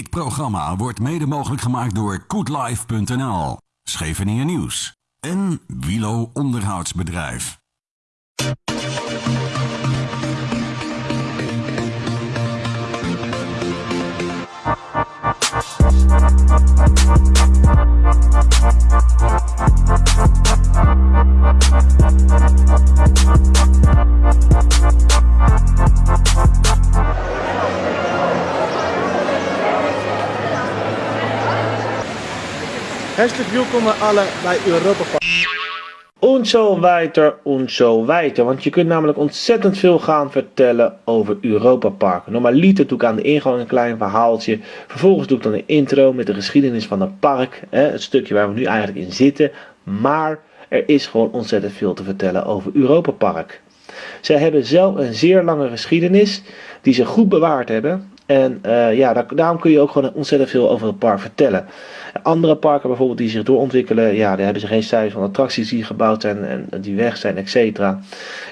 Dit programma wordt mede mogelijk gemaakt door koetlife.nl, Scheveningen Nieuws en Wilo Onderhoudsbedrijf. Herzlich willkommen alle bij Europa Park. Und so weiter, weiter. Want je kunt namelijk ontzettend veel gaan vertellen over Europa Park. Normaliter doe ik aan de ingang een klein verhaaltje. Vervolgens doe ik dan een intro met de geschiedenis van het park. Hè, het stukje waar we nu eigenlijk in zitten. Maar er is gewoon ontzettend veel te vertellen over Europa Park. Zij hebben zelf een zeer lange geschiedenis die ze goed bewaard hebben. En uh, ja, daarom kun je ook gewoon ontzettend veel over het park vertellen. Andere parken bijvoorbeeld die zich doorontwikkelen, ja, daar hebben ze geen cijfers van attracties die gebouwd zijn en die weg zijn, etc.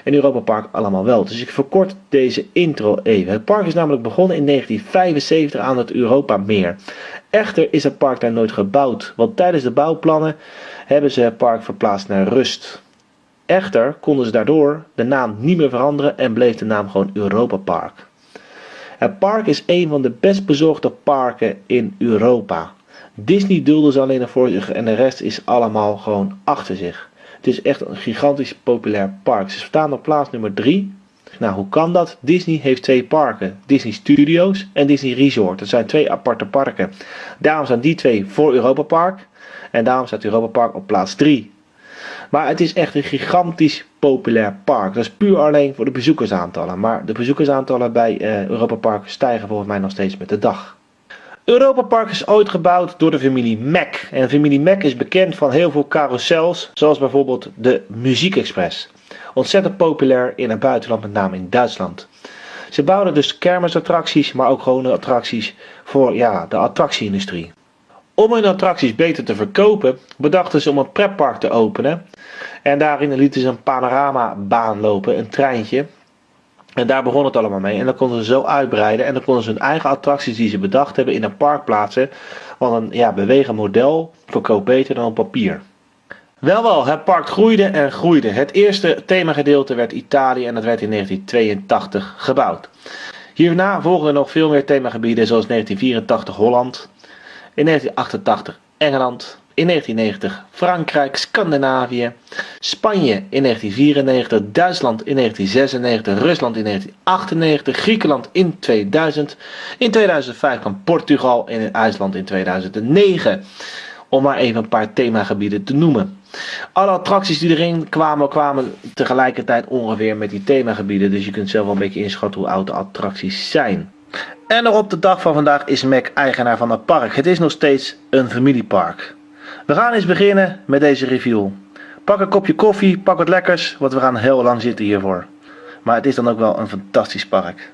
En Europa Park allemaal wel. Dus ik verkort deze intro even. Het park is namelijk begonnen in 1975 aan het Europa Meer. Echter is het park daar nooit gebouwd, want tijdens de bouwplannen hebben ze het park verplaatst naar Rust. Echter konden ze daardoor de naam niet meer veranderen en bleef de naam gewoon Europa Park. Het park is een van de best bezorgde parken in Europa. Disney dulde ze alleen nog voor zich en de rest is allemaal gewoon achter zich. Het is echt een gigantisch populair park. Ze staan op plaats nummer 3. Nou, hoe kan dat? Disney heeft twee parken. Disney Studios en Disney Resort. Dat zijn twee aparte parken. Daarom zijn die twee voor Europa Park. En daarom staat Europa Park op plaats 3. Maar het is echt een gigantisch populair park. Dat is puur alleen voor de bezoekersaantallen. Maar de bezoekersaantallen bij uh, Europa Park stijgen volgens mij nog steeds met de dag. Europa Park is ooit gebouwd door de familie Mac. En de familie Mac is bekend van heel veel carousels, zoals bijvoorbeeld de Muziekexpress. Ontzettend populair in het buitenland, met name in Duitsland. Ze bouwden dus kermisattracties, maar ook gewone attracties voor ja, de attractieindustrie. Om hun attracties beter te verkopen, bedachten ze om een pretpark te openen. En daarin lieten ze een panoramabaan lopen, een treintje. En daar begon het allemaal mee. En dan konden ze zo uitbreiden. En dan konden ze hun eigen attracties die ze bedacht hebben in een park plaatsen. Want een ja, bewegen model verkoopt beter dan papier. Wel wel, het park groeide en groeide. Het eerste themagedeelte werd Italië en dat werd in 1982 gebouwd. Hierna volgden nog veel meer themagebieden zoals 1984 Holland, in 1988 Engeland, in 1990 Frankrijk, Scandinavië, Spanje in 1994, Duitsland in 1996, Rusland in 1998, Griekenland in 2000, in 2005 kwam Portugal en IJsland in 2009. Om maar even een paar themagebieden te noemen. Alle attracties die erin kwamen, kwamen tegelijkertijd ongeveer met die themagebieden. Dus je kunt zelf wel een beetje inschatten hoe oud de attracties zijn. En nog op de dag van vandaag is Mac eigenaar van het park. Het is nog steeds een familiepark. We gaan eens beginnen met deze review. Pak een kopje koffie, pak wat lekkers, want we gaan heel lang zitten hiervoor. Maar het is dan ook wel een fantastisch park.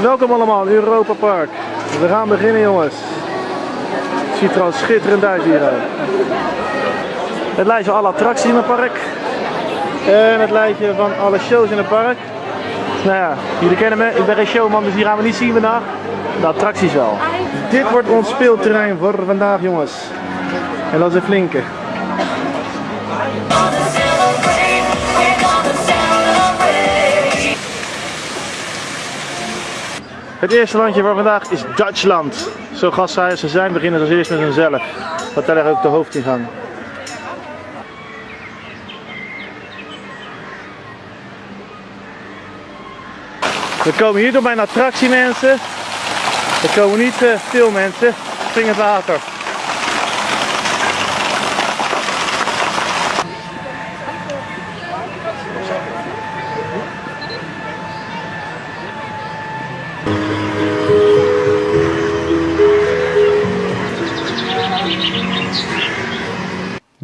Welkom allemaal in Europa Park. We gaan beginnen jongens. Het ziet er al schitterend uit hier. Het lijstje alle attracties in het park. En het lijstje van alle shows in het park. Nou ja, jullie kennen me, ik ben geen showman, dus die gaan we niet zien vandaag. De attracties wel. Dit wordt ons speelterrein voor vandaag jongens. En dat is een flinke. Het eerste landje voor vandaag is Duitsland. Zo gastvrij ze zijn, beginnen als eerst met hunzelf. Wat daar ook de hoofdingang. We komen hier door mijn attractie mensen. Er komen niet uh, veel mensen. Spring het water.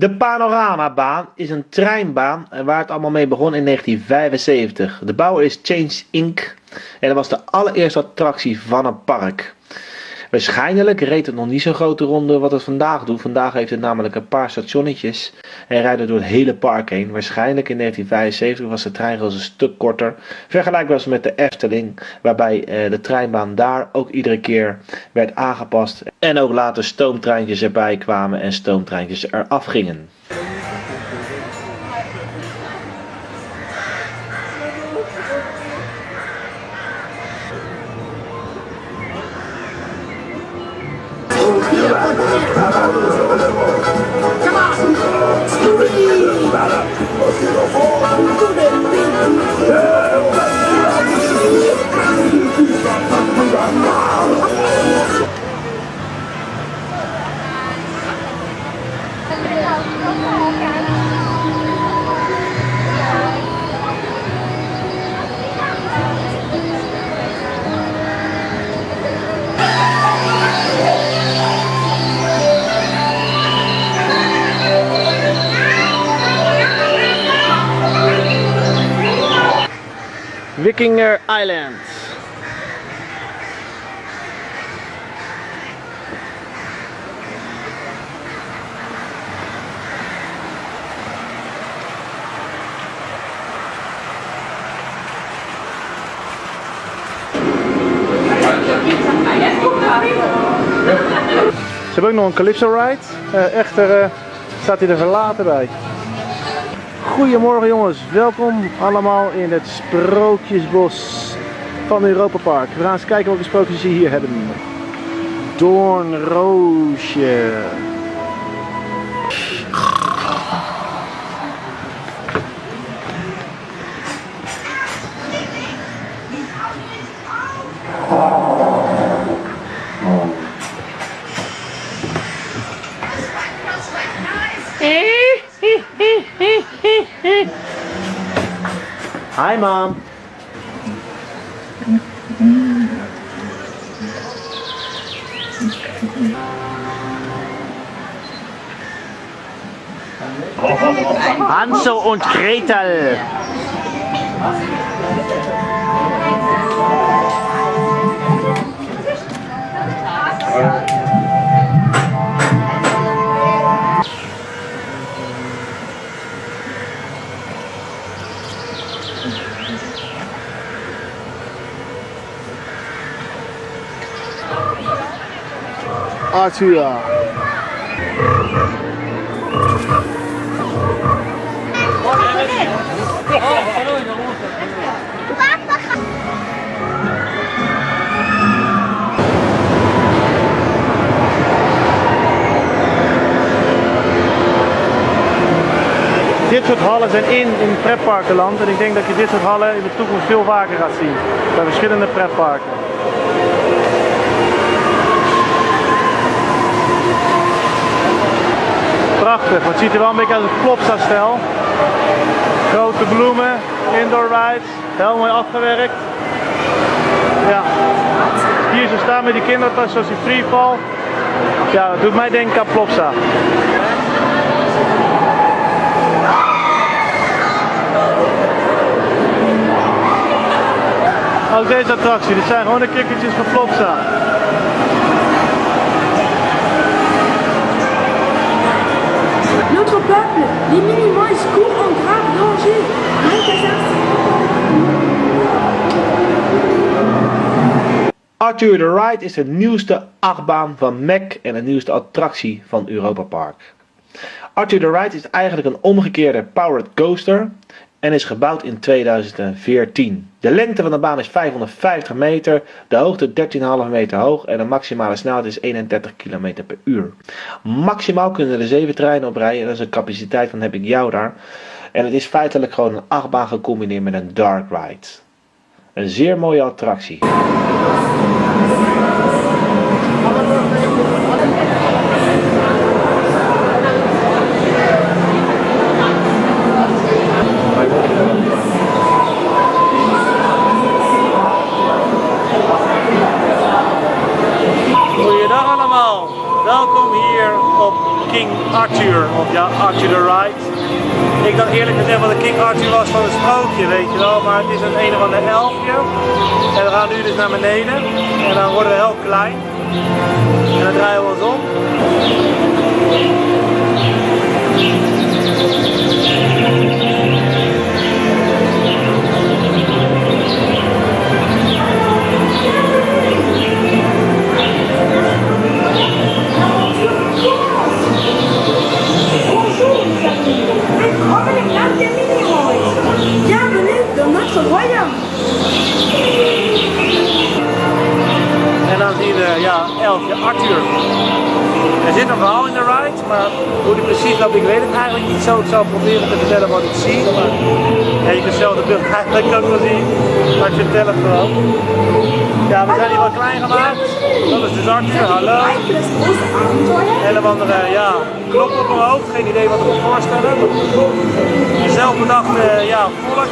De Panoramabaan is een treinbaan waar het allemaal mee begon in 1975. De bouwer is Change Inc. En dat was de allereerste attractie van een park. Waarschijnlijk reed het nog niet zo'n grote ronde wat het vandaag doet. Vandaag heeft het namelijk een paar stationnetjes en rijdt door het hele park heen. Waarschijnlijk in 1975 was de treinrails een stuk korter. Vergelijkbaar was met de Efteling, waarbij eh, de treinbaan daar ook iedere keer werd aangepast. En ook later stoomtreintjes erbij kwamen en stoomtreintjes eraf gingen. かっこいい! Wikinger Island. Ze hebben ook nog een Calypso ride. Uh, echter uh, staat hij er verlaten bij. Goedemorgen jongens, welkom allemaal in het Sprookjesbos van Europa Park. We gaan eens kijken welke sprookjes ze hier hebben. Doornroosje. Mom. Hansel und Gretel. Dit soort hallen zijn in in pretparkenland en ik denk dat je dit soort hallen in de toekomst veel vaker gaat zien. Bij verschillende pretparken. Prachtig, het ziet er wel een beetje uit het Plopsa-stijl. Grote bloemen, indoor rides, heel mooi afgewerkt. Ja, hier zo staan met die kindertas zoals die freefall. Ja, dat doet mij denken aan Plopsa. Ook deze attractie, dit zijn gewoon de kikkertjes van Plopsa. Notre peuple, les courent en grave. Arthur the Ride is de nieuwste achtbaan van Mac en de nieuwste attractie van Europa Park. Arthur the Ride is eigenlijk een omgekeerde powered coaster en is gebouwd in 2014. De lengte van de baan is 550 meter, de hoogte 13,5 meter hoog en de maximale snelheid is 31 km per uur. Maximaal kunnen er 7 treinen op rijden en dat is een capaciteit van heb ik jou daar. En het is feitelijk gewoon een achtbaan gecombineerd met een dark ride. Een zeer mooie attractie. Goeiedag allemaal, welkom hier op King Arthur, of ja, Arthur the Ride. Ik dacht eerlijk gezegd wat de King Arthur was van een sprookje, weet je wel, maar het is een een of ander elfje. En we gaan nu dus naar beneden en dan worden we heel klein. En dan draaien we ons om. Dan zien we, ja, elfje Arthur. Er zit een verhaal in de ride, maar hoe die precies loopt, ik weet het eigenlijk niet zo. Ik zal proberen te vertellen wat ik zie. Maar ja, je kunt zelf de beeld eigenlijk ook wel zien, maar ik vertel het gewoon. Ja, we zijn hier wat klein gemaakt. Dat is dus Arthur, hallo. Abenteuer. Een andere, ja, knop op mijn hoofd, geen idee wat ik moet voorstellen. Zelf bedacht, eh, ja, volk.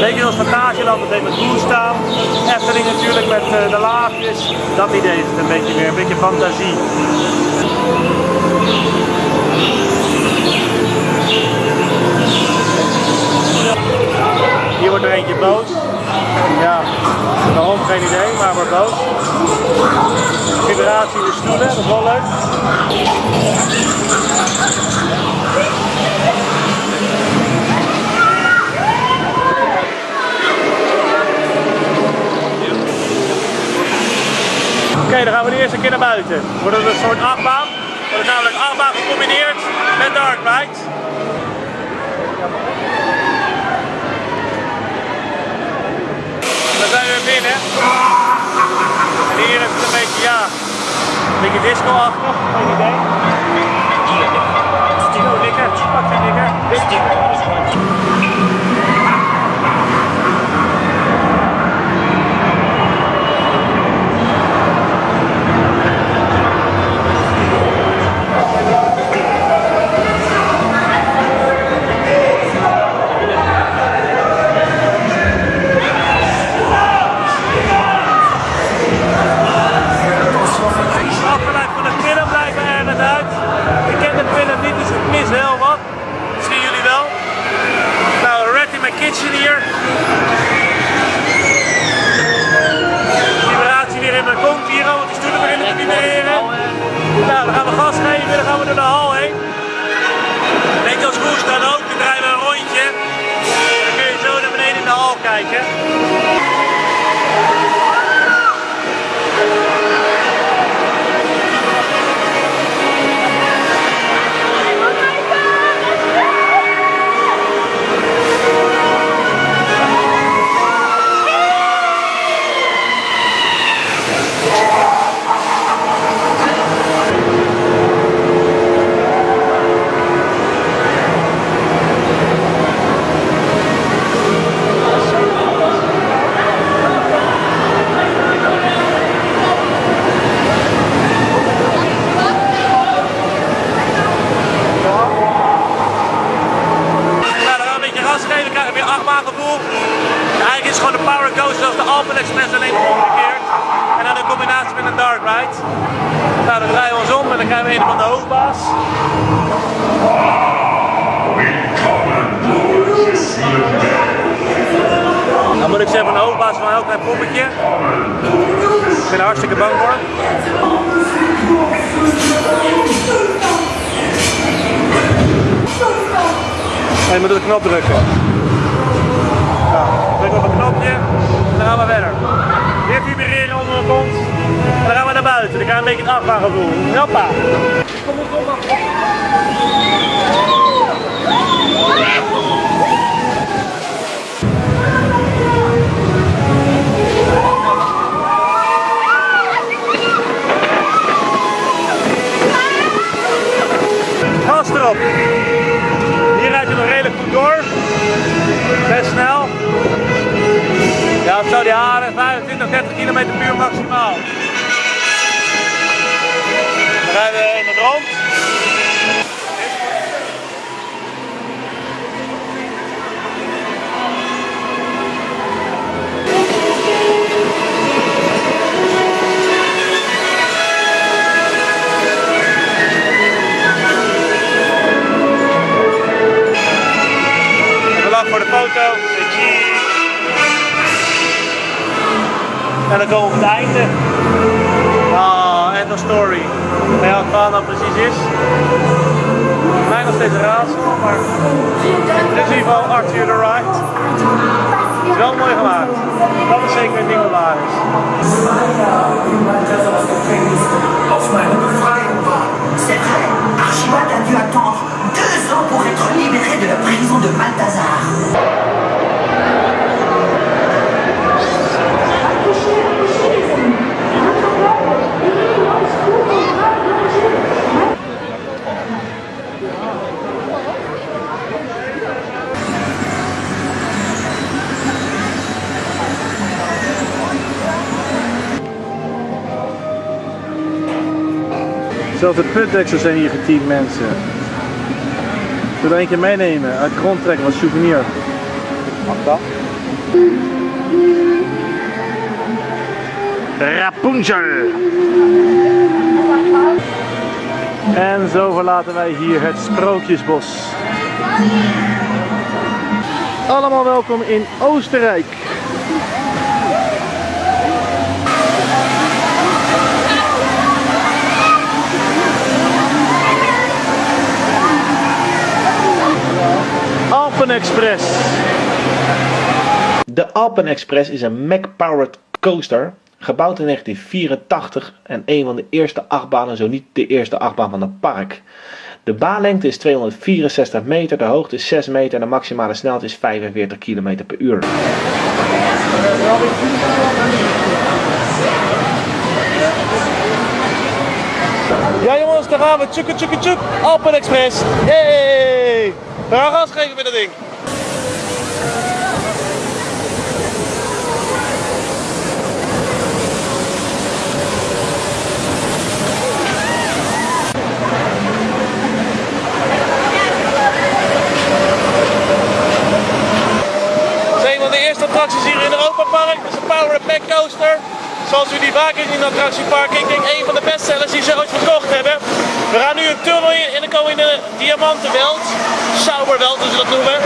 Beetje als Fantasieland, dat heeft met groen staan. Efteling natuurlijk met eh, de laagjes. Dat idee is het een beetje meer, een beetje fantasie. Hier wordt er eentje boos. Ja, waarom geen idee, maar wordt boos. Vibratie in de stoelen, dat is wel leuk. Oké, dan gaan we de eerste keer naar buiten. Wordt het een soort achtbaan. Dat is namelijk achtbaan gecombineerd met dark ride. Dan zijn we weer binnen. En hier is het een beetje, ja, een beetje disco-achtig, geen idee. Zo, dikker, pak zijn dikker. Afgeleid de hal de putdeksels zijn hier geteamd mensen. Ik wil er eentje meenemen, uit grond trekken als souvenir. Mag dat? Rapunzel! En zo verlaten wij hier het Sprookjesbos. Allemaal welkom in Oostenrijk. Alpen Express. De Alpen Express is een Mac-powered coaster, gebouwd in 1984 en een van de eerste achtbanen, zo niet de eerste achtbaan van het park. De baanlengte is 264 meter, de hoogte is 6 meter en de maximale snelheid is 45 km per uur. Ja jongens, daar gaan we. Tjoeke tjoeke tjoek. Alpen Express. Hey! Gaan gas geven met dat ding. Een van de eerste attracties hier in Europa Park. Dat is een Power Pack Coaster. Zoals u die vaak in in attractiepark. Ik denk een van de bestsellers die ze ooit verkocht hebben. We gaan nu een tunnel in en dan komen we in de Diamantenweld. Sauberweld, ze dat noemen.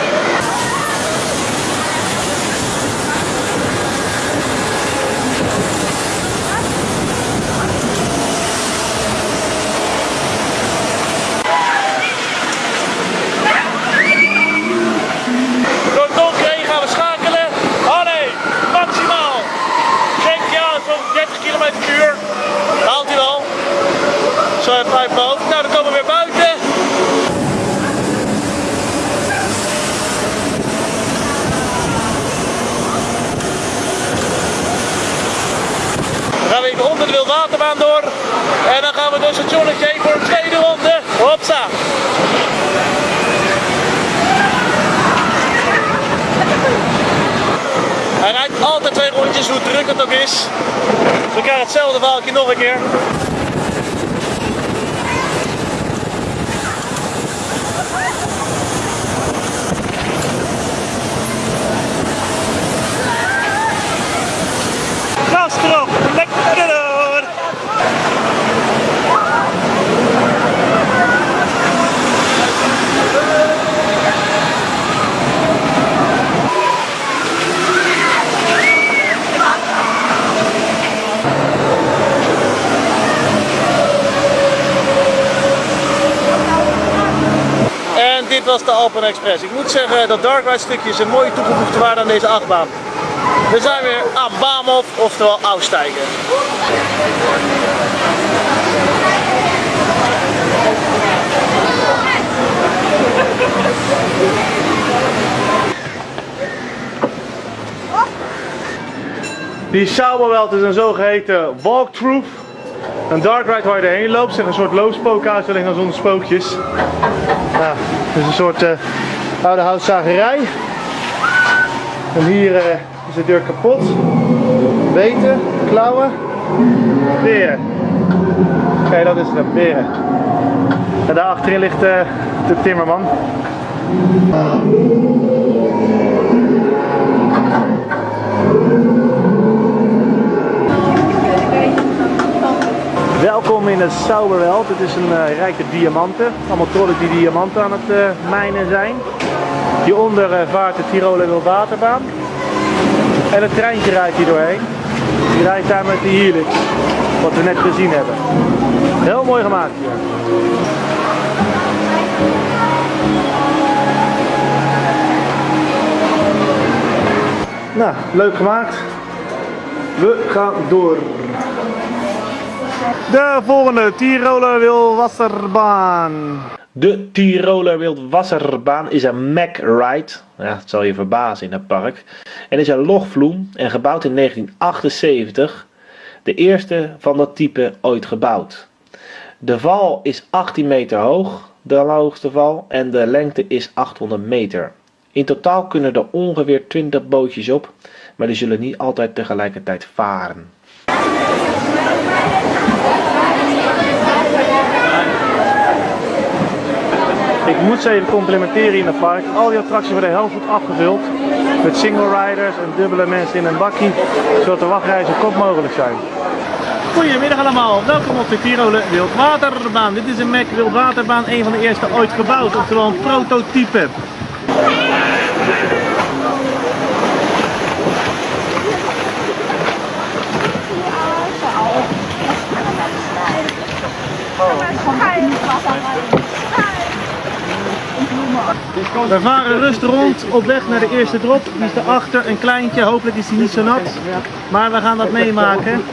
Door het donker heen gaan we schakelen. Oh nee, maximaal. Geeft hij aan, zo'n 30 km per uur. Haalt hij wel. Zo even uit mijn hoofd. Nou, dan komen we weer buiten. Dan gaan we even onder de wildwaterbaan door. En dan gaan we door het stationnetje voor een tweede ronde. Hopsa. Hij rijdt altijd twee rondjes, hoe druk het ook is. We krijgen hetzelfde verhaaltje nog een keer. Gas erop, lekker door! Was de Alpen Express. Ik moet zeggen, dat Dark Ride stukje een mooie toegevoegde waarde aan deze achtbaan. We zijn weer aan Baamhof, oftewel Aussteigen. Die Sauberwelt is een zogeheten walkthrough. Een dark ride waar je erheen loopt, zeg een soort loopspookhuis, alleen dan zonder spookjes. Ja, het is een soort eh, oude houtzagerij. En hier eh, is de deur kapot. Beten, klauwen, beren. Oké, dat is het, beren. En daar achterin ligt eh, de timmerman. Welkom in het Sauberweld. Het is een eh, rijke diamanten. Allemaal trollen die diamanten aan het eh, mijnen zijn. Hieronder eh, vaart de Tiroler Wildwaterbaan. En het treintje rijdt hier doorheen. Die rijdt daar met de Helix. Wat we net gezien hebben. Heel mooi gemaakt hier. Nou, leuk gemaakt. We gaan door. De volgende Tiroler Wildwasserbaan. De Tiroler Wildwasserbaan is een Mack Ride. Ja, het zal je verbazen in het park. En is een logvloem en gebouwd in 1978. De eerste van dat type ooit gebouwd. De val is 18 meter hoog, de hoogste val, en de lengte is 800 meter. In totaal kunnen er ongeveer 20 bootjes op, maar die zullen niet altijd tegelijkertijd varen. Ik moet ze even complimenteren in het park. Al die attracties worden heel goed afgevuld. Met single riders en dubbele mensen in een bakkie. Zodat de wachtreizen kort mogelijk zijn. Goedemiddag allemaal, welkom op de Tiroler Wildwaterbaan. Dit is een Mac Wildwaterbaan, een van de eerste ooit gebouwd, oftewel een prototype. We varen rustig rond op weg naar de eerste drop. Die is daarachter, een kleintje. Hopelijk is hij niet zo nat. Maar we gaan dat meemaken.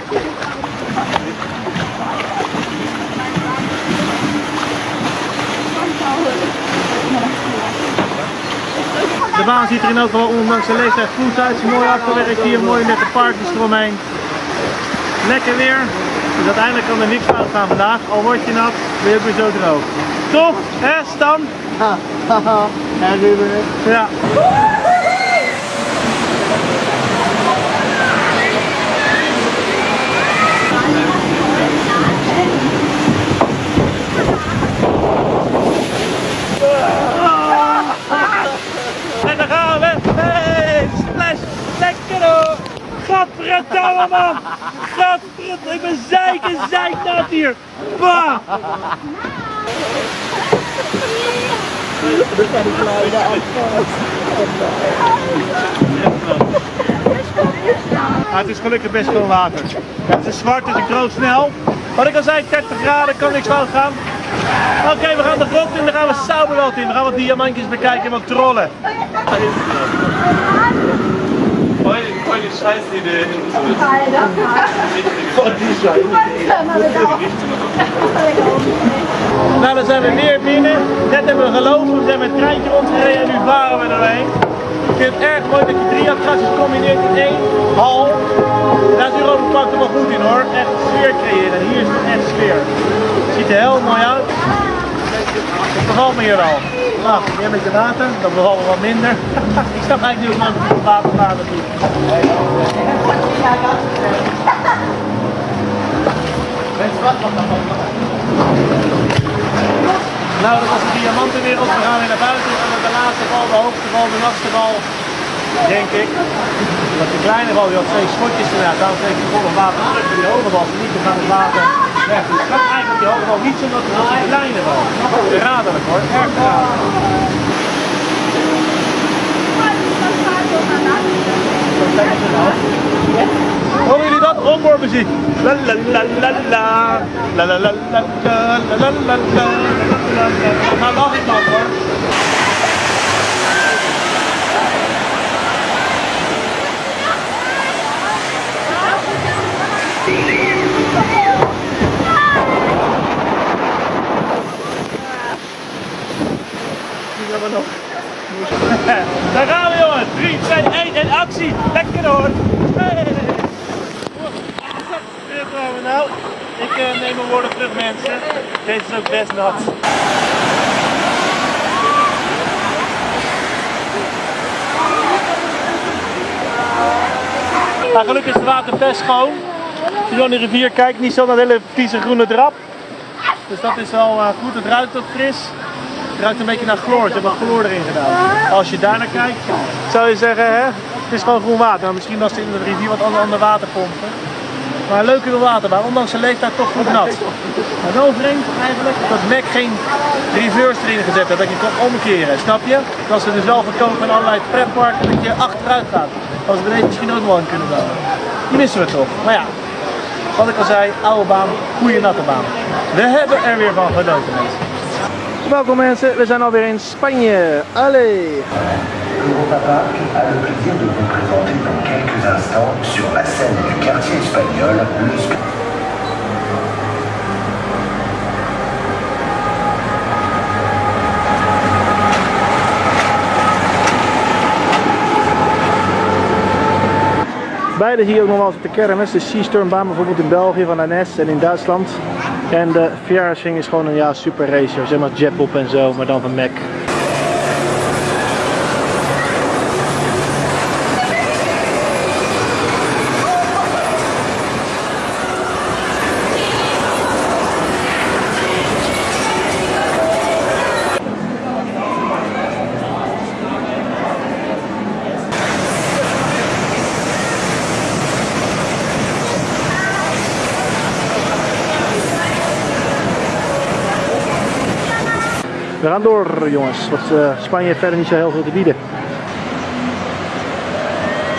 De baan ziet er in elk geval ondanks de leeftijd goed uit. Mooi afgewerkt hier, mooi met de parkjes eromheen. Lekker weer. Dus uiteindelijk kan er niks fout gaan vandaag. Al word je nat, ben je weer zo droog. Toch? Hè Stan? Ja. En dan gaan we. Hey, splash. Lekker hoor. Gadverdamme man. Gadverdamme. Ik ben zeiken, zeiknat hier. Bah. Ah, het is gelukkig best veel water. Het is zwart, dus ik droog snel. Wat ik al zei, 30 graden, kan niks fout gaan. Oké, we gaan de grot in, dan gaan we Sauberland in. We gaan wat diamantjes bekijken en wat trollen. Die Scheißidee. Nou, dan zijn we weer binnen. Net hebben we gelopen, we zijn met het treintje rondgereden en nu varen we erheen. Ik vind het erg mooi dat je drie attracties combineert in één hal. Daar is Europa Park er wel goed in hoor. Echt sfeer creëren. En hier is het echt sfeer. Het ziet er heel mooi uit. Het bevalt me hier al. Nou, weer met je water, dat bevalt me wat minder. ik snap eigenlijk man het water gaat natuurlijk. Nou, dat was de diamantenwereld. We gaan weer naar buiten. En de laatste bal, de hoogste bal, de laatste bal. Denk ik. Dat de kleine bal, die had twee schotjes inderdaad. Daarom kreeg ik volop water terug. Die niet te gaan het water weg. Dus ik eigenlijk hoge bal niet zo dat bal. Verraderlijk hoor, erg verraderlijk. Horen jullie dat? Onboardmuziek. La la la la la. La la la la la la la la la. We gaan nog Daar gaan we jongens. 3, 2, 1 en actie. Lekker hoor. Hey. Nou. Ik eh, neem mijn woorden terug mensen. Deze is ook best nat. Nou, gelukkig is het water best schoon. Als je aan de rivier kijkt, niet zo naar de hele vieze groene drap. Dus dat is wel eh, goed. Het ruikt ook fris. Het ruikt een beetje naar chloor. Ze hebben chloor erin gedaan. Als je daar naar kijkt, zou je zeggen, hè, het is gewoon groen water. Maar misschien als ze in de rivier wat ander, ander water. Maar leuke waterbaan, ondanks zijn leeftijd toch goed nat. Maar wel vreemd eigenlijk dat Mac geen reverse erin gezet heeft, dat je kan omkeren, snap je? Dat ze dus wel verkopen in allerlei pretparken dat je achteruit gaat. Als we deze misschien ook wel in kunnen bouwen. die missen we toch. Maar ja, wat ik al zei, oude baan, goede natte baan. We hebben er weer van genoten mensen. Welkom mensen, we zijn alweer in Spanje. Allee! Europa Park a le plaisir de vous présenter dans quelques instants sur la scène du quartier espagnol le Beide zie je ook nog wel op de kermis. De bijvoorbeeld in België van NS en in Duitsland. En de Viersing is gewoon een ja, super racer, zeg maar Jetpop en zo, maar dan van Mac. Gaan door jongens, want eh, Spanje heeft verder niet zo heel veel te bieden.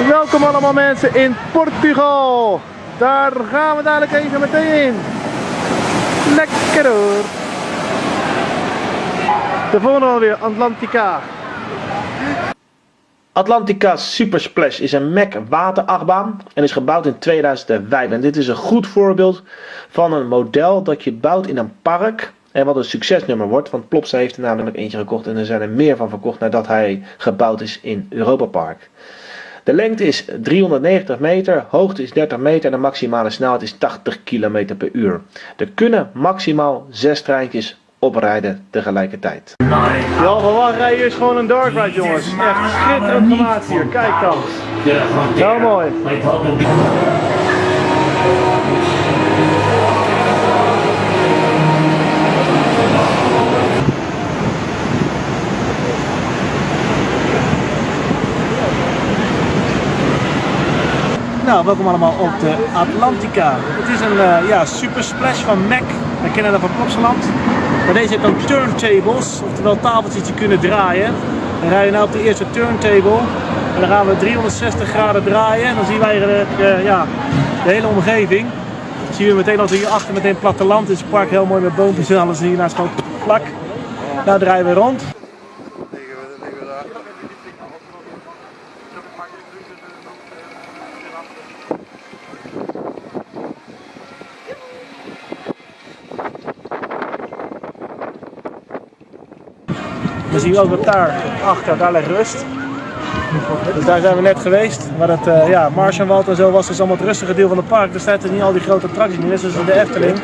Welkom allemaal mensen in Portugal. Daar gaan we dadelijk even meteen in. Lekker hoor. De volgende alweer, Atlantica. Atlantica Super Splash is een Mac waterachtbaan en is gebouwd in 2005. En dit is een goed voorbeeld van een model dat je bouwt in een park en wat een succesnummer wordt. Want Plopsa heeft er namelijk eentje gekocht en er zijn er meer van verkocht nadat hij gebouwd is in Europa Park. De lengte is 390 meter, hoogte is 30 meter en de maximale snelheid is 80 km per uur. Er kunnen maximaal 6 treintjes oprijden tegelijkertijd. Ja, gewoon rijden is gewoon een dark ride jongens. Echt schitterend gemaakt hier. Kijk dan. Heel mooi. Nou, welkom allemaal op de Atlantica. Het is een eh, ja, super splash van Mac. We kennen dat van Plopsaland. Maar deze heeft dan turntables, oftewel tafeltjes die kunnen draaien. We rijden nu op de eerste turntable. En dan gaan we 360 graden draaien. En dan zien wij eigenlijk eh, ja, de hele omgeving. Dan zien we meteen als we hier achter meteen platteland is. Het park heel mooi met boompjes en alles hiernaast gewoon vlak. Daar draaien we rond. Dan zien we ook wat daar achter, daar ligt rust. Dus daar zijn we net geweest. Maar het uh, ja, Martianwald en zo was dus allemaal het rustige deel van het park. Er staat dus niet al die grote attracties meer. Net zoals de Efteling.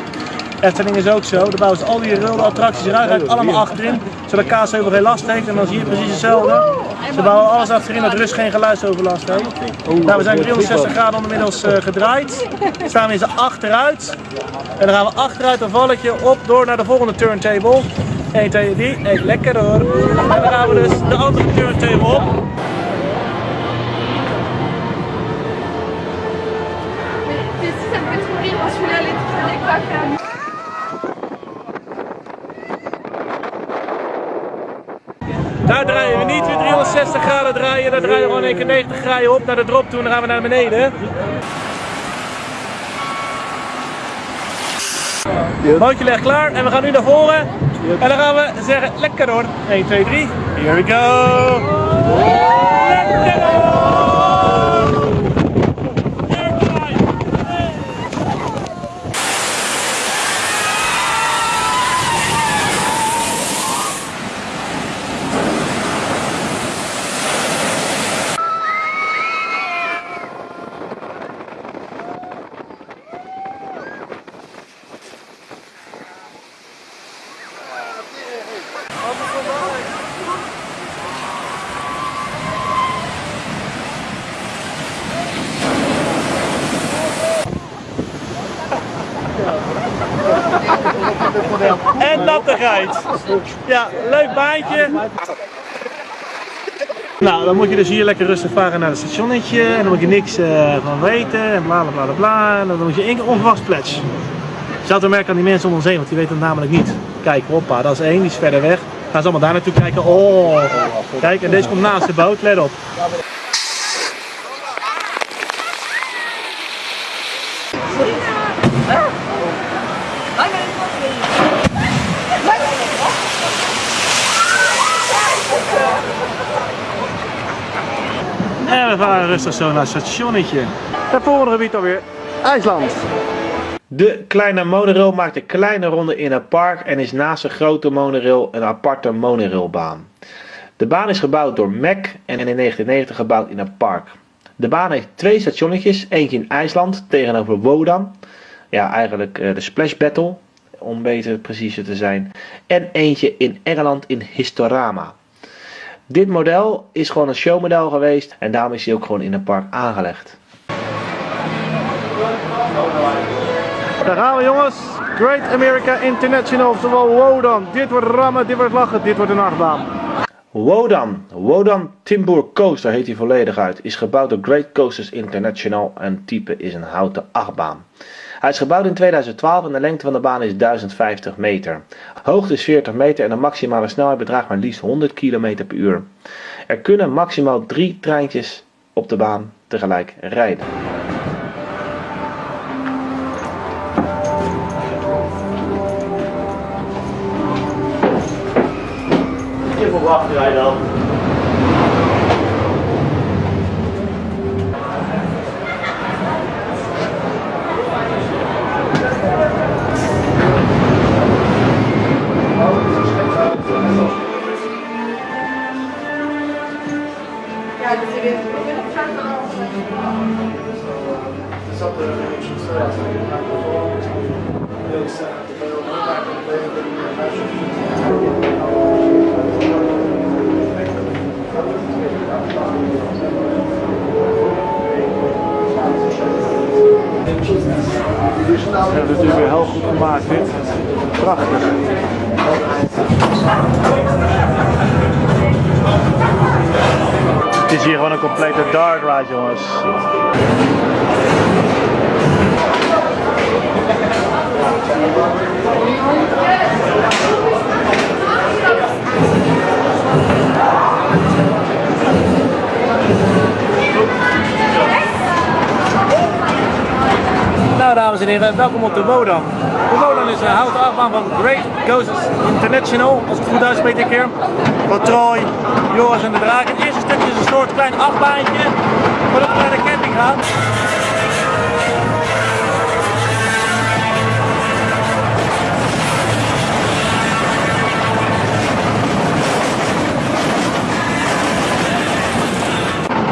Efteling is ook zo. Daar bouwen ze al die wilde attracties eruit, rijdt allemaal achterin. Zodat Kaasheuvel geen last heeft. En dan zie je precies hetzelfde. Ze bouwen alles achterin dat rust geen geluidsoverlast heeft. Nou, we zijn 360 graden ondermiddels uh, gedraaid. Dan staan we in z'n achteruit. En dan gaan we achteruit een valletje op door naar de volgende turntable. 1, 2, 3, even lekker hoor. En dan gaan we dus de andere turntable op. Daar draaien we niet weer 360 graden draaien, daar draaien we gewoon één keer 90 graden op naar de drop toe en dan gaan we naar beneden. Bootje ligt klaar en we gaan nu naar voren. En dan gaan we zeggen, lekker hoor. 1, 2, 3. Here we go. Lekker hoor. En Ja, leuk baantje. Nou, dan moet je dus hier lekker rustig varen naar het stationnetje. En dan moet je niks eh, van weten. En bla bla bla bla. En dan moet je één keer onverwachts pletsen. Je zou het merken aan die mensen om ons heen, want die weten het namelijk niet. Kijk, hoppa, dat is één, die is verder weg. Gaan ze allemaal daar naartoe kijken. Oh, kijk, en deze komt naast de boot, let op. varen rustig zo naar het stationnetje. Het volgende gebied alweer, IJsland. De kleine monorail maakt een kleine ronde in het park en is naast de grote monorail een aparte monorailbaan. De baan is gebouwd door Mac en in 1990 gebouwd in het park. De baan heeft twee stationnetjes, eentje in IJsland tegenover Wodan. Ja, eigenlijk eh, de Splash Battle, om beter preciezer te zijn. En eentje in Engeland in Historama. Dit model is gewoon een showmodel geweest en daarom is hij ook gewoon in het park aangelegd. Daar gaan we jongens. Great America International, oftewel Wodan. Dit wordt rammen, dit wordt lachen, dit wordt een achtbaan. Wodan, Wodan Timber Coaster heet hij volledig uit, is gebouwd door Great Coasters International en type is een houten achtbaan. Hij is gebouwd in 2012 en de lengte van de baan is 1050 meter. Hoogte is 40 meter en de maximale snelheid bedraagt maar liefst 100 km per uur. Er kunnen maximaal drie treintjes op de baan tegelijk rijden. Wij dan. Dat hebben ze natuurlijk weer heel goed gemaakt dit. Prachtig. Het is hier gewoon een complete dark ride jongens. Nou dames en heren, welkom op de Wodan. De Wodan is een houten achtbaan van Great Coasters International, als ik het goed uitspreek dit keer. Van Troy, Joris en de Draak. Het eerste stukje is een soort klein achtbaantje, voordat we naar de camping gaan.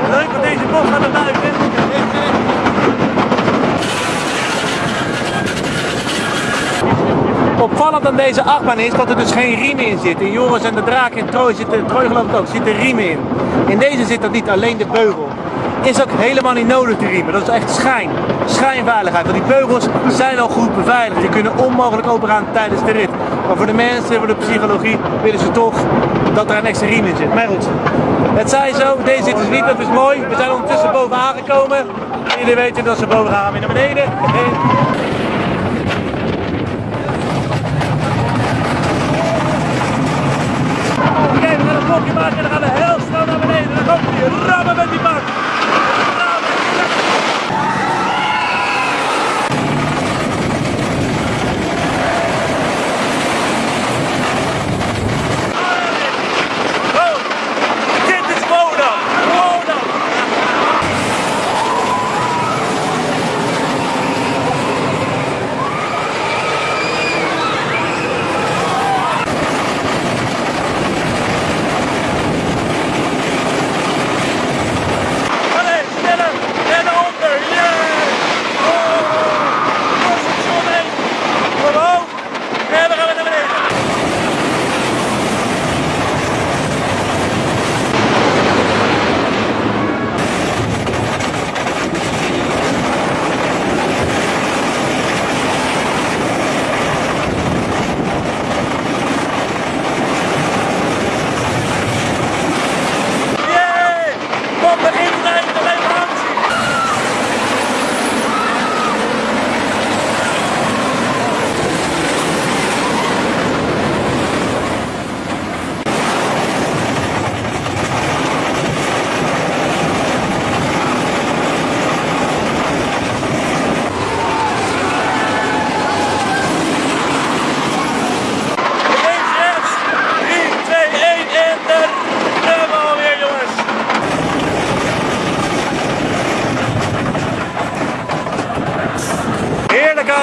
Leuk, want deze bocht gaat er buiten. Opvallend aan deze achtbaan is dat er dus geen riemen in zitten. In Joris en de Draak en Trooi zitten, Trooi geloof ik ook, zitten riemen in. In deze zit dat niet, alleen de beugel. Is ook helemaal niet nodig te riemen, dat is echt schijn. Schijnveiligheid, want die beugels zijn al goed beveiligd. Die kunnen onmogelijk opengaan tijdens de rit. Maar voor de mensen, voor de psychologie, willen ze toch dat er een extra riem in zit. Maar goed, het zij zo, deze zit dus niet, dat is mooi. We zijn ondertussen boven aangekomen. En jullie weten dat ze boven gaan weer naar beneden we gaan een maken en dan gaan we heel snel naar beneden. Dan komt hij rammen met die bak. Oh, dit is Wodan. Wodan.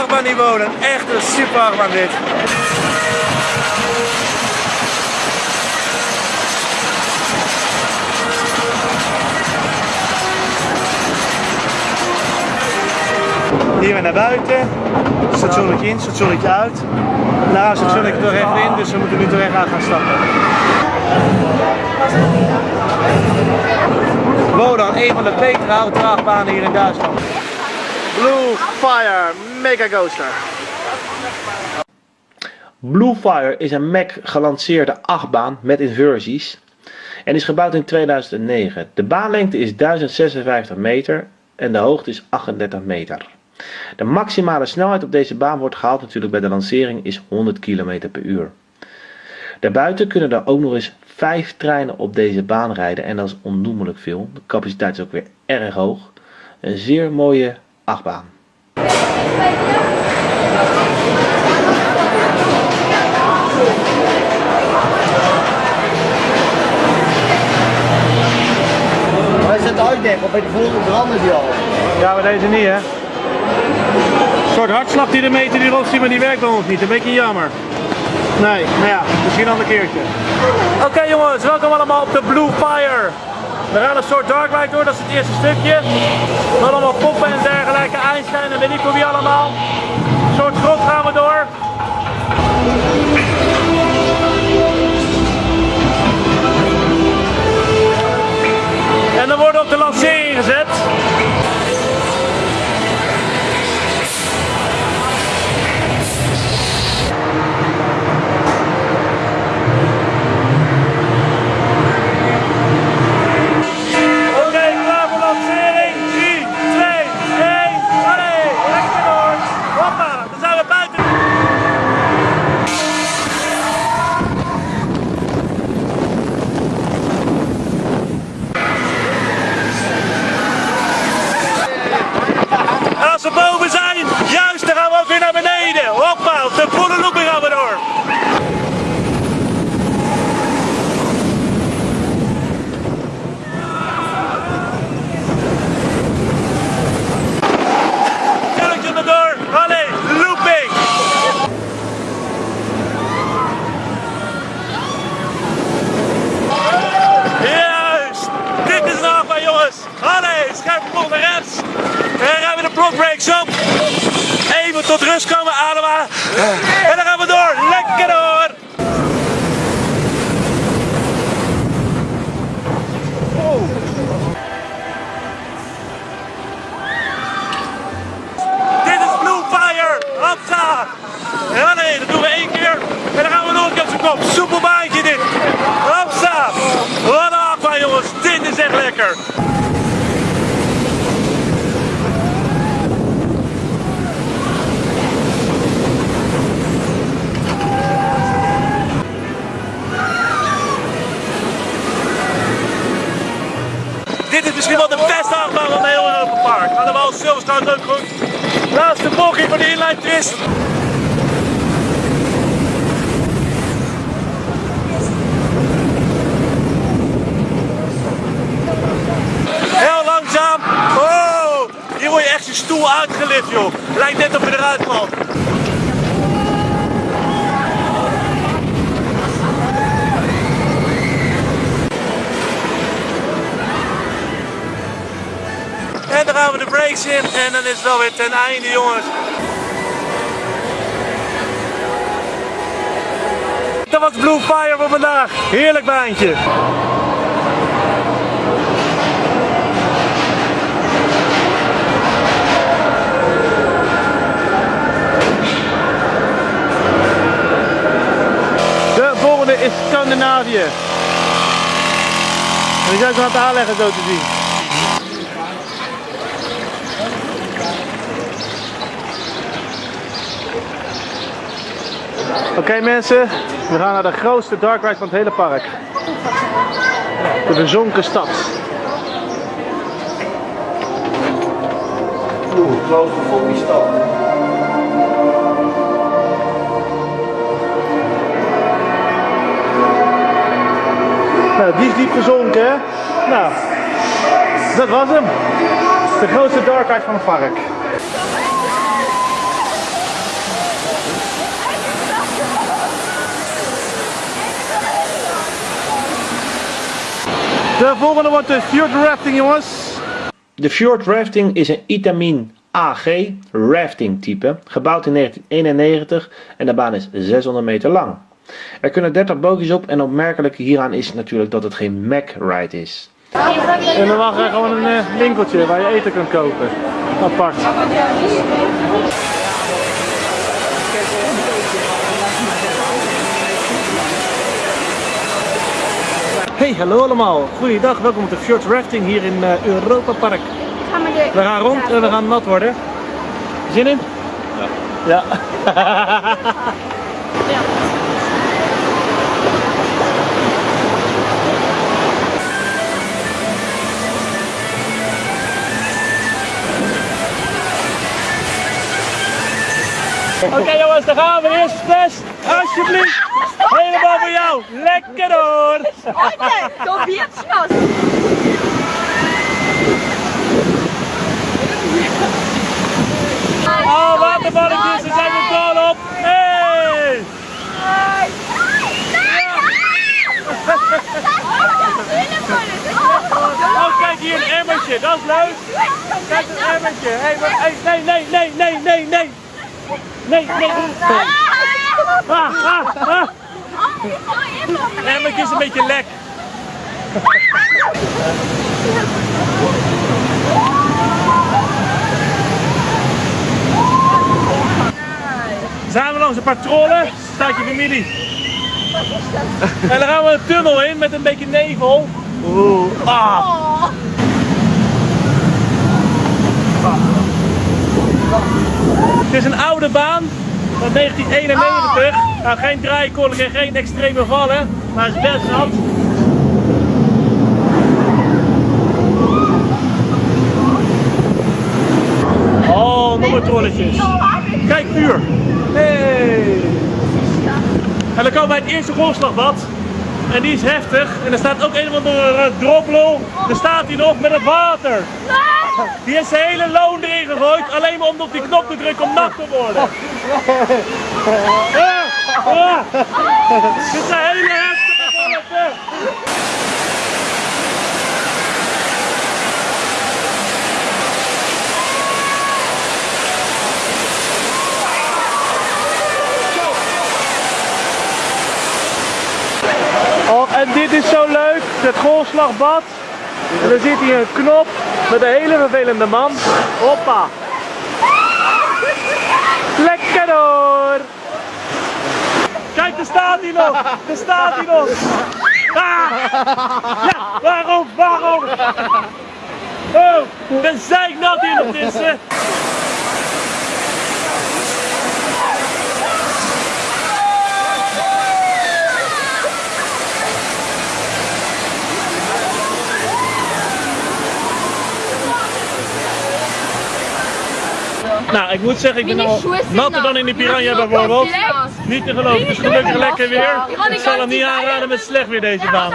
van niveau. Een echte dit. Hier weer naar buiten. Stationnetje in, stationnetje uit. Nou, stationnetje toch echt in, dus we moeten nu echt aan gaan stappen. Wodan, een van de betere autodraagbanen hier in Duitsland. Blue Fire Mega Coaster. Blue Fire is een Mac gelanceerde achtbaan met inversies en is gebouwd in 2009. De baanlengte is 1056 meter en de hoogte is 38 meter. De maximale snelheid op deze baan wordt gehaald natuurlijk bij de lancering is 100 km per uur. Daarbuiten kunnen er ook nog eens 5 treinen op deze baan rijden en dat is onnoemelijk veel. De capaciteit is ook weer erg hoog. Een zeer mooie achtbaan. Zetten uitdekken bij de volgende branden die al. Ja, maar deze niet hè. Een soort hartslag die de meter die Rossi, maar die werkt bij ons niet. Een beetje jammer. Nee, nou ja, misschien een ander keertje. Oké jongens, welkom allemaal op de Blue Fire. We gaan een soort dark ride door, dat is het eerste stukje. Met allemaal poppen en dergelijke, Einstein en weet ik hoe wie allemaal. Een soort grot gaan we door. En dan worden op de lancering gezet. De block breaks op. Even tot rust komen, ademen. En dan gaan we door. Lekker door. Dit is Blue Fire! Hopsa! Nee, dat doen we één keer. En dan gaan we nog op zijn kop. Soepel baantje dit. Hopsa! Wat een jongens. Dit is echt lekker. Dit is misschien wel de beste achtbaan van heel Europa Park. Gaan er wel Silverstone ook goed. Laatste bochtje voor de inline twist. Heel langzaam. Oh, hier word je echt je stoel uitgelift joh. Lijkt net of je eruit valt. Gaan we de brakes in en dan is het wel weer ten einde jongens. Dat was Blue Fire voor vandaag. Heerlijk baantje. De volgende is Scandinavië. Die zijn aan het aanleggen zo te zien. Oké mensen, we gaan naar de grootste dark ride van het hele park. De verzonken stad. Oeh, claustrofobisch stad. Nou, die is diep gezonken hè. Nou, dat was hem. De grootste dark ride van het park. De volgende wordt de fjord rafting, jongens. De fjord rafting is een Itamin AG rafting type, gebouwd in 1991 en de baan is 600 meter lang. Er kunnen 30 bootjes op en opmerkelijk hieraan is natuurlijk dat het geen Mac ride is. En dan mag er gewoon een eh, winkeltje waar je eten kan kopen. Apart. Hey, hallo allemaal. Goeiedag, welkom op de Fjord Rafting hier in eh, Europa Park. Gaan we de... We gaan rond en we gaan nat worden. Zin in? Ja. Ja. Oké jongens, daar gaan we. Eerste splash. Alsjeblieft. Helemaal voor jou. Lekker hoor. Oye, doch jetzt los. Oh, waterballetjes, ze zijn er dol op. Hey! Oh, kijk hier een emmertje, dat is leuk. Kijk een emmertje. Hey, maar, hey, nee, nee, nee, nee, nee, nee. Nee, nee. Ah, ah, ah. Emmertje is een beetje lek. Zijn we langs een paar trollen, staat je familie. En dan gaan we een tunnel in met een beetje nevel. Oeh, ah. Het is een oude baan van 1991. Nou, geen draaikolk en geen extreme vallen, maar het is best nat. Oh, nog maar trolletjes. Kijk, vuur. Hey. En dan komen we bij het eerste golfslagbad. En die is heftig. En er staat ook een of andere droplul. Daar staat hij nog met het water. Die heeft zijn hele loon erin gegooid. Alleen maar om op die knop te drukken om nat te worden. Ah, ah. Dit zijn hele heftige. Oh, en dit is zo leuk, het golfslagbad. En dan zit hier een knop met een hele vervelende man. Hoppa. Lekker hoor. Kijk, daar staat hij nog. Daar staat hij nog. Ah. Ja, waarom, waarom? Oh, ben zeiknat hier nog. Nou, ik moet zeggen, ik ben al natter dan in die piranha bijvoorbeeld. Niet te geloven, het is gelukkig lekker weer. Ik zal hem niet aanraden met slecht weer deze baan.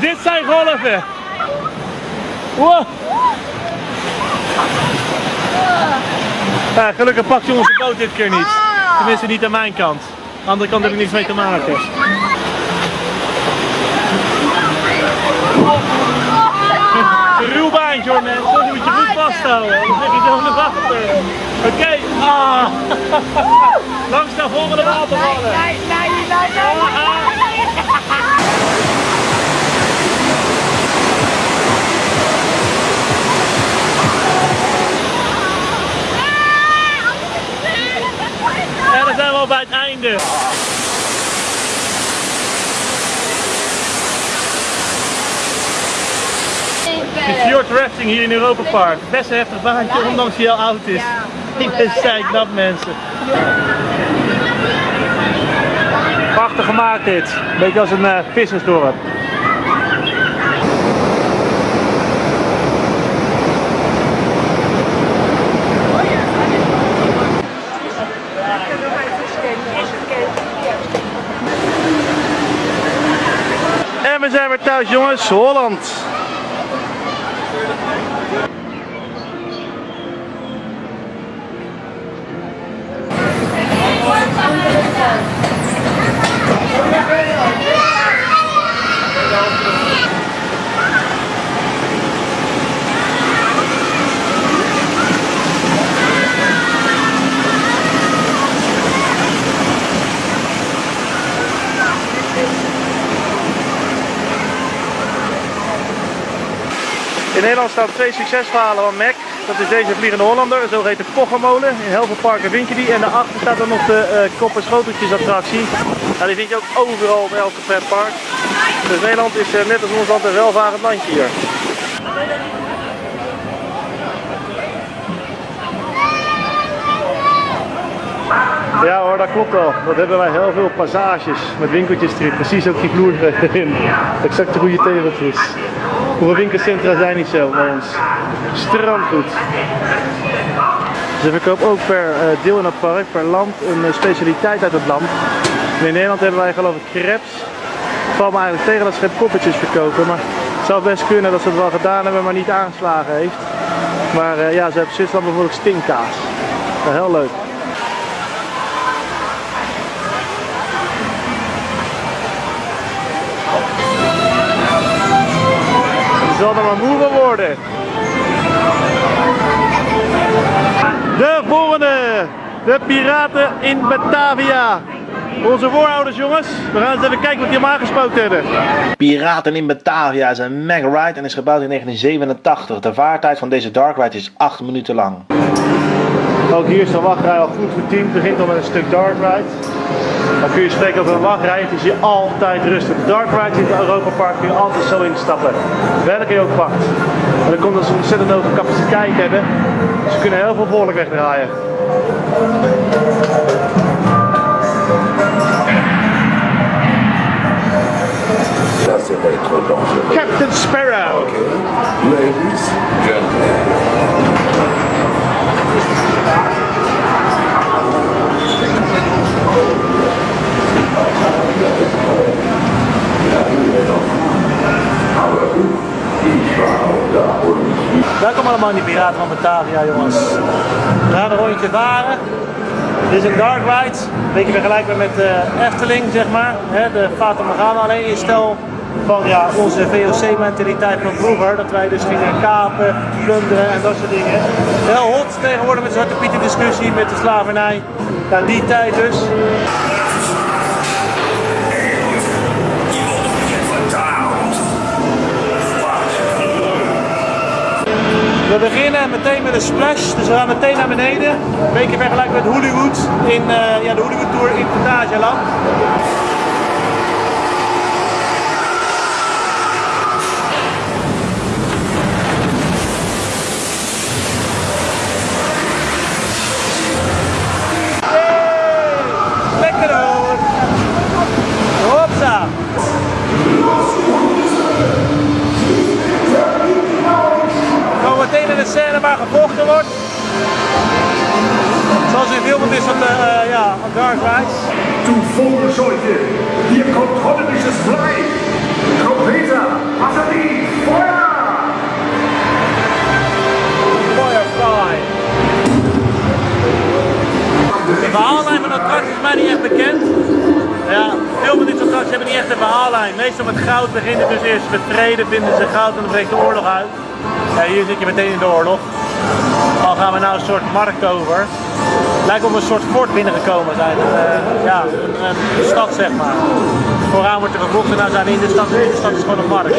Dit zijn golven. Wow. Ja, gelukkig pakt je onze boot dit keer niet. Tenminste niet aan mijn kant. Aan de andere kant heb ik niks mee te maken. Een ruw baantje hoor mensen, die moet je goed vasthouden. Dan lig je zo naar. Oké, ah. langs de volgende watervallen. En dan zijn we al bij het einde. De fjord rafting hier in Europa Park. Best een heftig baantje, ondanks hij heel oud is. Ik ben zeiknat mensen. Prachtig gemaakt dit. Beetje als een uh, vissersdorp. We zijn weer thuis jongens, Holland. Nederland staan twee succesverhalen van Mac. Dat is deze Vliegende Hollander, zo heet de Koggermolen. In heel veel parken vind je die. En daarachter staat dan nog de uh, kop- en schoteltjes attractie. Die vind je ook overal bij elke pretpark. Dus Nederland is uh, net als ons land een welvarend landje hier. Ja hoor, dat klopt wel. Dat hebben wij heel veel passages met winkeltjes erin. Precies ook die vloer erin. Exact de goede tegeltjes. Hoeveel winkelcentra zijn niet zo bij ons? Strandgoed. Ze verkopen ook per uh, deel in het park, per land, een uh, specialiteit uit het land. In Nederland hebben wij geloof ik crepes. Het valt me eigenlijk tegen dat ze geen verkopen. Maar het zou best kunnen dat ze het wel gedaan hebben, maar niet aangeslagen heeft. Maar uh, ja, ze hebben Zwitserland bijvoorbeeld stinkkaas. Heel leuk. Je zal er maar moe van worden. De volgende. De piraten in Batavia. Onze voorouders jongens. We gaan eens even kijken wat die hem aangesproken hebben. Piraten in Batavia is een mega ride en is gebouwd in 1987. De vaartijd van deze dark ride is 8 minuten lang. Ook hier is de wachtrij al goed. Het begint al met een stuk dark ride. Dan kun je spreken over een wachtrij. Is hier altijd rustig. Dark ride in het Europa Park kun je altijd zo instappen. Welke je ook pakt. En dan komt dat ze ontzettend hoge capaciteit hebben. Ze kunnen heel veel volk wegdraaien. Captain Sparrow! Ladies, gentlemen. Welkom allemaal in Piraten van Batavia jongens. We gaan een rondje varen. Dit is een dark ride, een beetje vergelijkbaar met de Efteling zeg maar. De Fata Morgana, alleen in stel van ja, onze VOC mentaliteit van vroeger. Dat wij dus gingen kapen, plunderen en dat soort dingen. Heel hot tegenwoordig met de Zwarte discussie, met de slavernij. Ja, die tijd dus. We beginnen meteen met een splash, dus we gaan meteen naar beneden. Een beetje vergelijkbaar met Hollywood in uh, ja, de Hollywood Tour in Fantasieland. In filmen is van de uh, ja, Dark Rides. Du Vogelscheuche, hier kommt holländisches Blei. Trompeter, Batterie, Feuer! Firefly. De verhaallijn van de attractie is mij niet echt bekend. Ja, veel van dit soort attracties hebben niet echt een verhaallijn. Meestal met goud beginnen dus eerst met vrede, vinden ze goud en dan breekt de oorlog uit. Ja, hier zit je meteen in de oorlog. Al gaan we nou een soort markt over. Lijkt we een soort fort binnengekomen zijn. Uh, ja, een, stad zeg maar. Vooraan wordt er gevochten, nou zijn we in de stad en in de stad is gewoon een markt.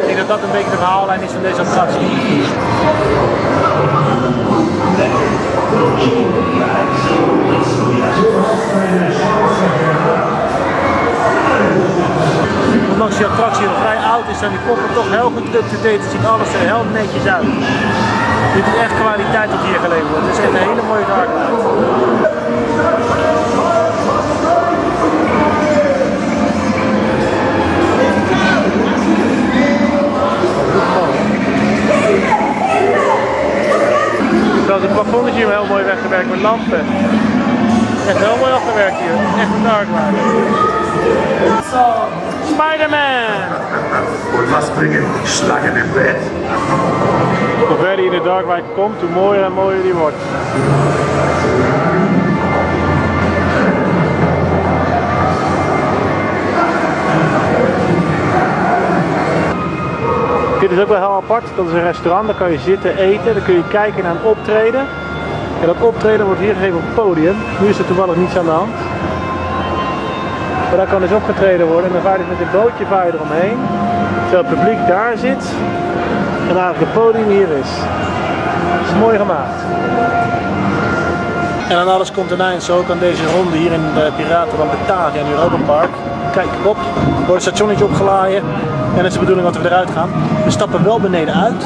Ik denk dat dat een beetje de verhaallijn is van deze attractie. Ondanks die attractie nog vrij oud is, zijn die poppen toch heel goed up-to-date. Ziet alles er heel netjes uit. Dit is echt kwaliteit wat hier geleverd wordt. Het is echt een hele mooie Trouwens, het plafond hier heel mooi weggewerkt met lampen. Echt heel mooi afgewerkt hier. Echt een dark. Spider-Man! Und was bringen Schlangen im? Hoe verder je in de Darkwijk komt, hoe mooier en mooier die wordt. Dit is ook wel heel apart. Dat is een restaurant, daar kan je zitten eten, dan kun je kijken naar een optreden. En dat optreden wordt hier gegeven op het podium. Nu is er toevallig niets aan de hand. Maar daar kan dus opgetreden worden en dan vaar je met een bootje vaar je eromheen. Terwijl het publiek daar zit en eigenlijk het podium hier is. Dat is mooi gemaakt. En aan alles komt een eind. Zo ook aan deze ronde hier in de Piraten van Batavia in Europa Park. Kijk op, er wordt het stationnetje opgeladen. En het is de bedoeling dat we eruit gaan. We stappen wel beneden uit.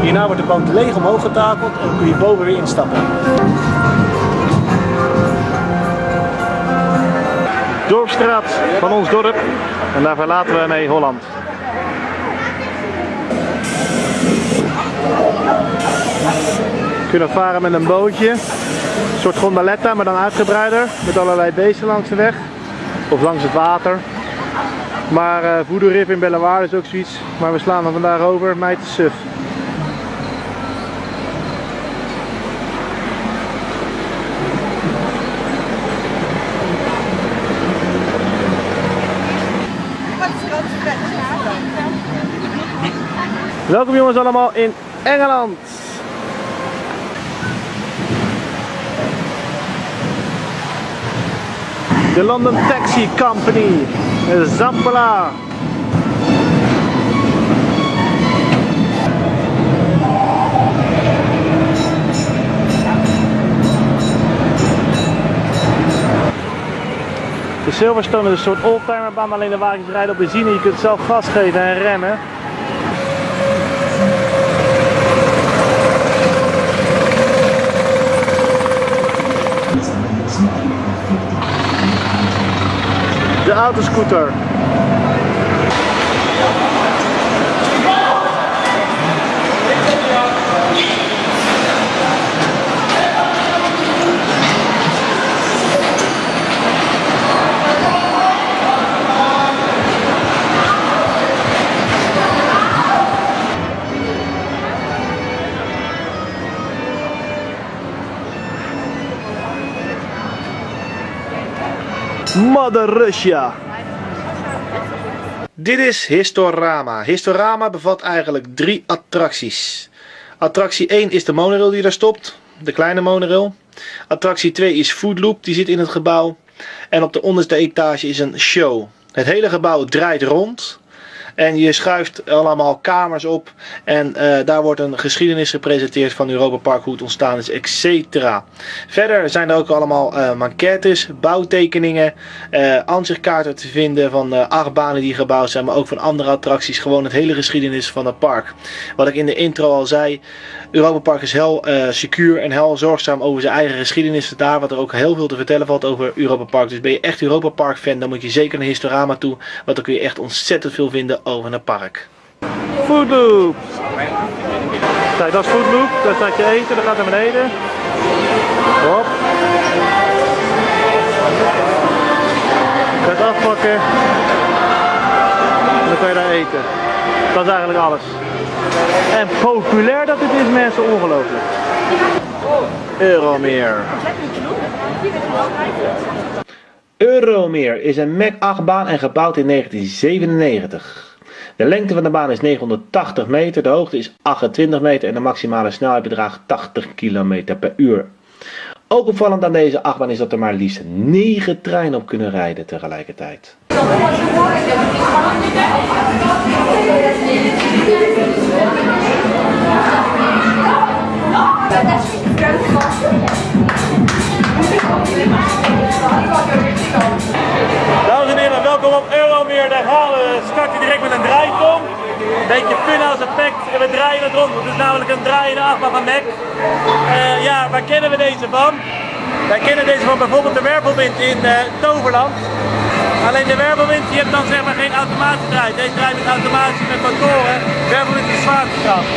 Hierna wordt de boot leeg omhoog getakeld en dan kun je boven weer instappen. Dorpstraat van ons dorp. En daar verlaten we mee Holland. Kunnen varen met een bootje. Een soort gondoletta, maar dan uitgebreider. Met allerlei beesten langs de weg. Of langs het water. Maar uh, in Bellewaarde is ook zoiets. Maar we slaan er vandaag over. Mij te suf. Welkom jongens allemaal in Engeland. De London Taxi Company. Zampala. De Silverstone is een soort oldtimerbaan, alleen de wagens rijden op benzine. Je kunt zelf gas geven en remmen. De autoscooter. Mother Russia. Dit is Historama. Historama bevat eigenlijk drie attracties. Attractie 1 is de monorail die daar stopt, de kleine monorail. Attractie 2 is Foodloop, die zit in het gebouw. En op de onderste etage is een show. Het hele gebouw draait rond. En je schuift allemaal kamers op. En uh, daar wordt een geschiedenis gepresenteerd van Europa Park, hoe het ontstaan is, etc. Verder zijn er ook allemaal uh, maquettes, bouwtekeningen, uh, te vinden van uh, achtbanen die gebouwd zijn, maar ook van andere attracties. Gewoon het hele geschiedenis van het park. Wat ik in de intro al zei, Europa Park is heel uh, secuur en heel zorgzaam over zijn eigen geschiedenis. Daar wat er ook heel veel te vertellen valt over Europa Park. Dus ben je echt Europa Park fan, dan moet je zeker naar Historama toe. Want dan kun je echt ontzettend veel vinden over het park. Foodloop. Kijk, dat is Foodloop. Daar staat je eten, dat gaat naar beneden. Hop. Gaat afpakken. En dan kan je daar eten. Dat is eigenlijk alles. En populair dat het is mensen, ongelooflijk. Euromeer. Euromeer is een Mac 8 baan en gebouwd in 1997. De lengte van de baan is 980 meter, de hoogte is 28 meter en de maximale snelheid bedraagt 80 km per uur. Ook opvallend aan deze achtbaan is dat er maar liefst 9 treinen op kunnen rijden tegelijkertijd. Het is namelijk een draaiende achtbaan van Mac. Uh, ja, waar kennen we deze van? Wij kennen deze van bijvoorbeeld de wervelwind in uh, Toverland. Alleen de wervelwind, die hebt dan zeg maar geen automatische draai. Deze draait met automatisch met motoren. Wervelwind is zwaartekracht.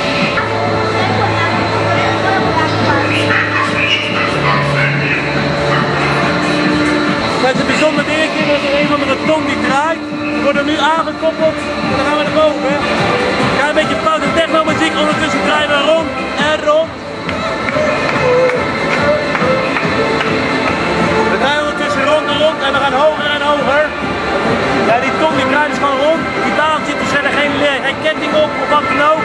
Met een bijzonder dingetje, dat is een van de tong die draait. Die worden nu een beetje foute technologie, Ondertussen draaien we rond en rond. We draaien ondertussen rond en rond en we gaan hoger en hoger. Ja, die komt die draait dus gewoon rond. Die baan zit dus verder geen, geen ketting op of wat dan ook.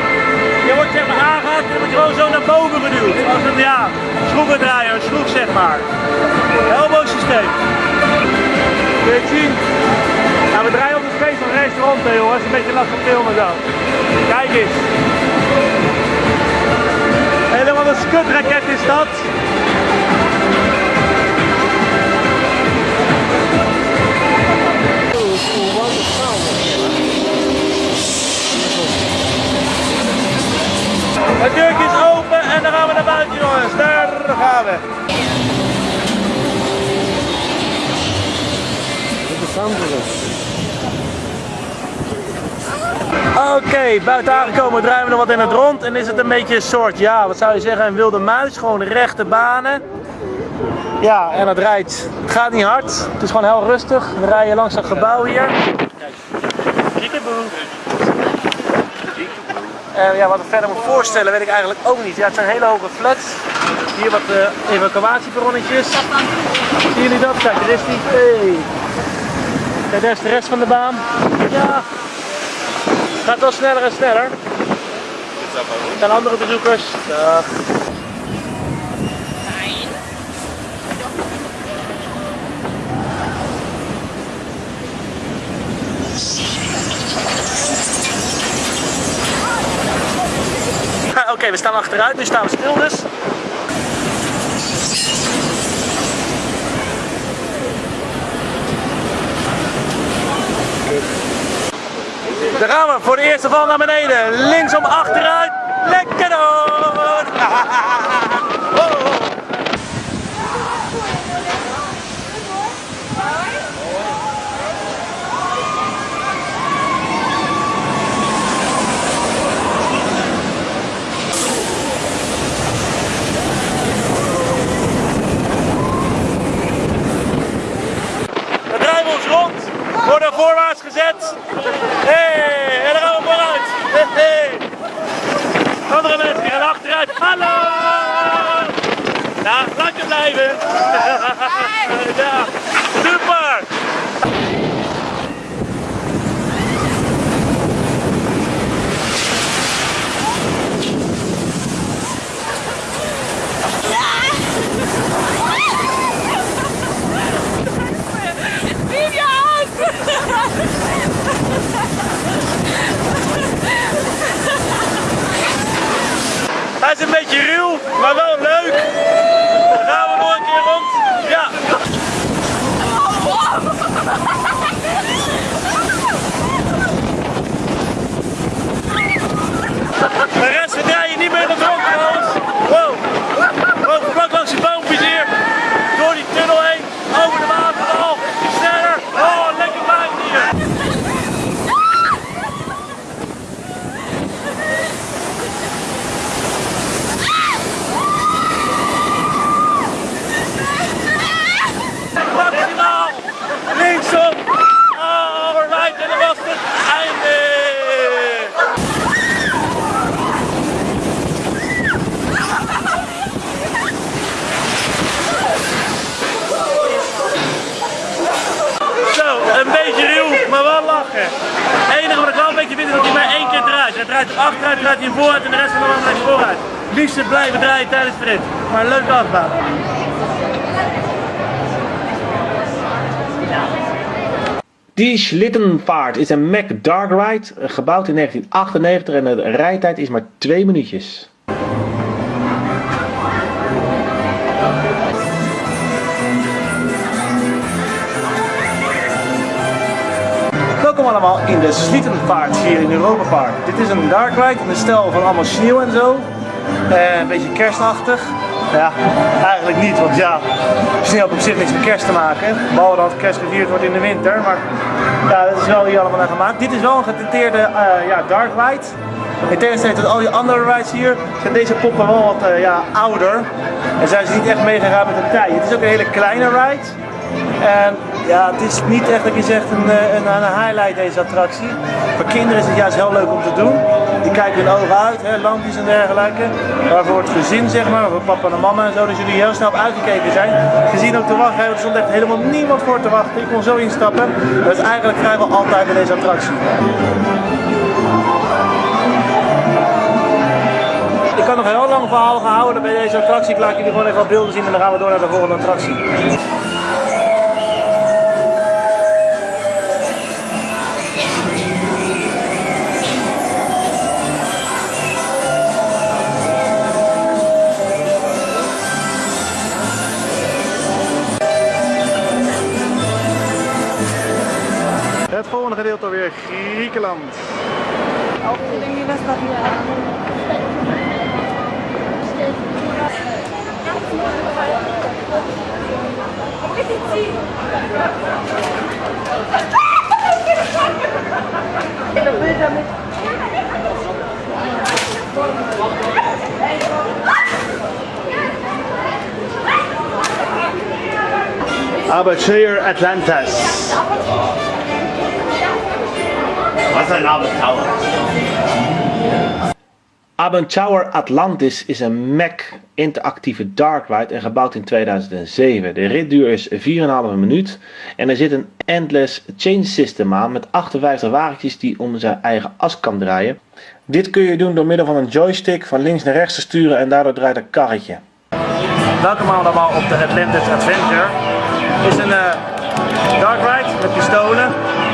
Je wordt zeg maar aangehaakt en wordt gewoon zo naar boven geduwd. Als een ja, schroevendraaier, schroef zeg maar. Elbow systeem. Weet je zien? We draaien op de space van rechts rond, hè, jongens. Een beetje lastig filmen zo. Kijk eens. Helemaal een skutraket is dat. Het deurtje is open en dan gaan we naar buiten jongens. Daar gaan we. Oké, buiten aangekomen draaien we nog wat in het rond en is het een beetje een soort, ja, wat zou je zeggen, een wilde muis. Gewoon rechte banen. Ja, en het rijdt, het gaat niet hard. Het is gewoon heel rustig. We rijden langs een gebouw hier. En ja, wat ik verder moet voorstellen weet ik eigenlijk ook niet. Ja, het zijn hele hoge flats. Hier wat uh, evacuatieperronnetjes. Zien jullie dat? Kijk, daar is die. Hey. Kijk, daar is de rest van de baan. Ja, gaat wel sneller en sneller. Er zijn andere bezoekers. Dag. Oké, we staan achteruit, nu staan we stil dus. Daar gaan we voor de eerste val naar beneden. Linksom achteruit. Lekker door. We draaien ons rond, worden voorwaarts gezet. Hey, en dan gaan we vooruit. Hey, hey. Andere mensen gaan achteruit. Hallo! Ja, lekker blijven. Ja, super! Hij is een beetje ruw, maar wel leuk. Dan gaan we nog een keer rond. Ja. De rest draai je niet meer in het rond trouwens. Wow. Wow, vlak langs die boompjes hier. Door die tunnel heen. Over de waterval. Sneller. Oh, lekker buiten hier. Maximaal. Linksom. Oh, right. En dan was het einde. Zo, een beetje ruw, maar wel lachen. Het enige wat ik wel een beetje vind is dat hij maar één keer draait. Hij draait er achteruit, draait hij vooruit en de rest van de baan draait vooruit. Liefst blijven draaien tijdens de rit. Maar leuke achtbaan. Die Schlittenvaart is een Mack Dark Ride, gebouwd in 1998 en de rijtijd is maar 2 minuutjes. Allemaal in de Schlittenvaart hier in Europa Park. Dit is een Dark Ride de stijl van allemaal sneeuw en zo. Eh, een beetje kerstachtig. Ja, eigenlijk niet, want ja, sneeuw heeft op zich niks met kerst te maken. Behalve dat kerst gevierd wordt in de winter. Maar ja, dat is wel hier allemaal naar gemaakt. Dit is wel een getenteerde eh, ja, Dark Ride. In tegenstelling tot al die andere rides hier, zijn deze poppen wel wat eh, ja, ouder. En zijn ze niet echt meegegaan met de tijd. Het is ook een hele kleine ride. En ja, het is niet echt dat je zegt een, eh, een, een highlight deze attractie. Voor kinderen is het juist heel leuk om te doen. Die kijken hun ogen uit, hè, lampjes en dergelijke. Maar voor het gezin zeg maar, voor papa en mama en zo, dat jullie heel snel op uitgekeken zijn. Gezien ook te wachten, er stond echt helemaal niemand voor te wachten. Ik kon zo instappen. Dat is eigenlijk vrijwel altijd bij deze attractie. Ik kan nog heel lang verhaal gehouden bij deze attractie. Ik laat jullie gewoon even wat beelden zien en dan gaan we door naar de volgende attractie. Gedeelte alweer Griekenland. Atlantis. Ein Abenteuer. Abentower Atlantis is een Mac interactieve dark ride en gebouwd in 2007. De ritduur is 4,5 minuut en er zit een endless change system aan met 58 wagentjes die om zijn eigen as kan draaien. Dit kun je doen door middel van een joystick van links naar rechts te sturen en daardoor draait een karretje. Welkom allemaal op de Atlantis Adventure. Het is een eh, dark ride met pistolen.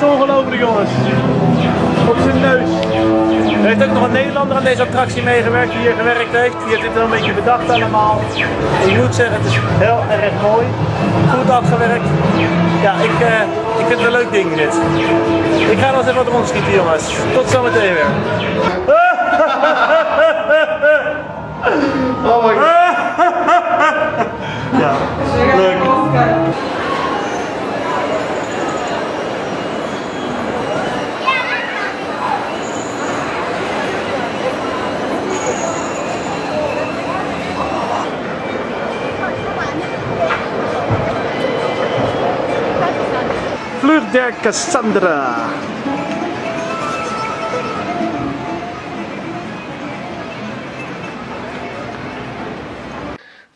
Puntjes, ongelooflijk jongens. Op zijn neus. Er heeft ook nog een Nederlander aan deze attractie meegewerkt die hier gewerkt heeft. Die heeft dit wel een beetje bedacht allemaal. Ik moet zeggen, het is heel erg mooi. Goed afgewerkt. Ja, ik, eh, ik vind het een leuk ding dit. Ik ga nog eens even wat rondschieten jongens. Tot zometeen weer. Oh my god. Ja, leuk. Der Cassandra.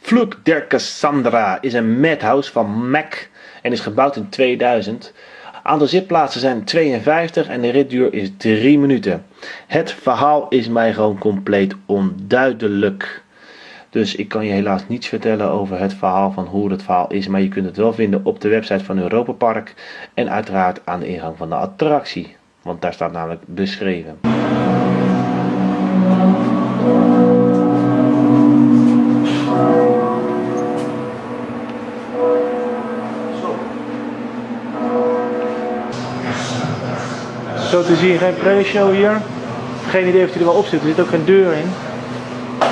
Vloek der Cassandra is een madhouse van Mac en is gebouwd in 2000. Aantal zitplaatsen zijn 52 en de ritduur is 3 minuten. Het verhaal is mij gewoon compleet onduidelijk. Dus ik kan je helaas niets vertellen over het verhaal van hoe het verhaal is, maar je kunt het wel vinden op de website van Europa Park en uiteraard aan de ingang van de attractie, want daar staat namelijk beschreven. Zo te zien geen pre-show hier. Geen idee of hij er wel op zit, er zit ook geen deur in.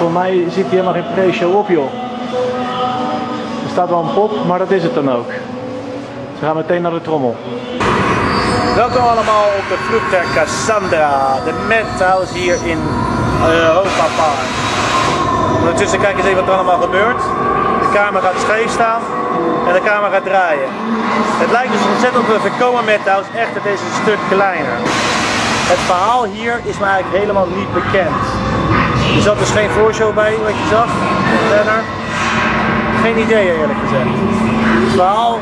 Voor mij zit hier helemaal geen pre-show op joh. Er staat wel een pop, maar dat is het dan ook. We gaan meteen naar de trommel. Welkom allemaal op de der Cassandra, de Madhouse hier in Europa Park. Ondertussen kijk eens even wat er allemaal gebeurt. De camera gaat scheef staan en de camera gaat draaien. Het lijkt dus ontzettend op een voorkomen Madhouse, echt het is een stuk kleiner. Het verhaal hier is me eigenlijk helemaal niet bekend. Er zat dus geen voorshow bij wat je zag, verder. Geen idee eerlijk gezegd. Het verhaal,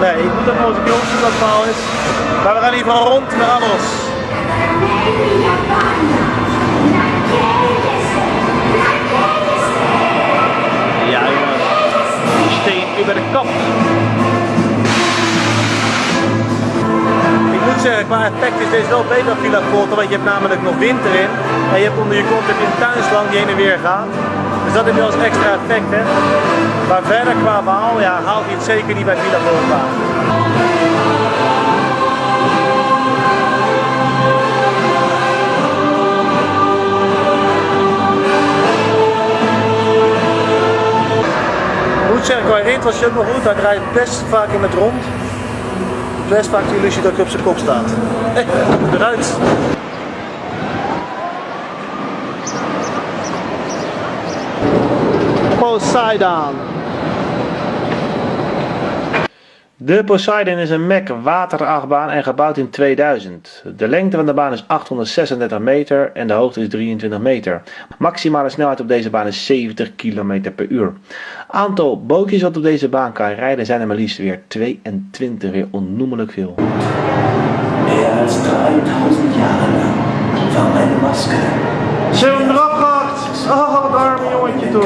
nee, ik moet even onze jongens wat het verhaal is. Maar we gaan in ieder geval rond naar Anos. Ja jongens, steen over de kop. Ik moet zeggen, qua effect is deze wel beter dan Villa Volta, want je hebt namelijk nog wind erin. En je hebt onder je kont heb je een tuinslang die heen en weer gaat. Dus dat heb je eens extra effect. Hè. Maar verder qua haal, ja, haalt hij het zeker niet bij Villa Moet zeggen, qua rit was je ook nog goed. Hij draait best vaak in het rond. Best vaak de illusie dat hij op zijn kop staat. Hey, eruit! Poseidon. De Poseidon is een Mac waterachtbaan en gebouwd in 2000. De lengte van de baan is 836 meter en de hoogte is 23 meter. Maximale snelheid op deze baan is 70 km per uur. Aantal bootjes wat op deze baan kan rijden zijn er maar liefst weer 22, weer onnoemelijk veel. Mehr als 3000 Jahre lang war meine Maske Ze hebben hem eraf gehakt! Oh, het arme jongetje toch.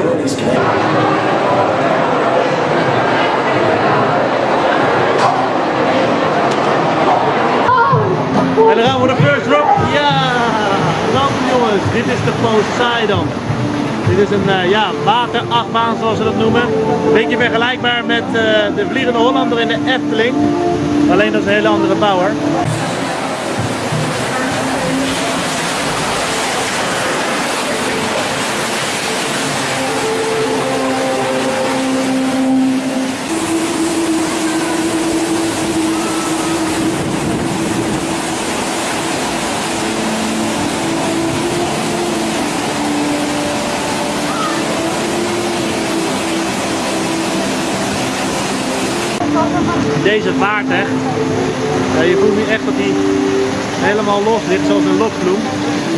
En dan gaan we de first drop. Ja, dan jongens, dit is de Poseidon. Dit is een uh, ja, waterachtbaan zoals ze dat noemen. Beetje vergelijkbaar met uh, de Vliegende Hollander in de Efteling. Alleen dat is een hele andere bouwer. Deze vaart echt. Ja, je voelt nu echt dat hij helemaal los ligt, zoals een lokvloem.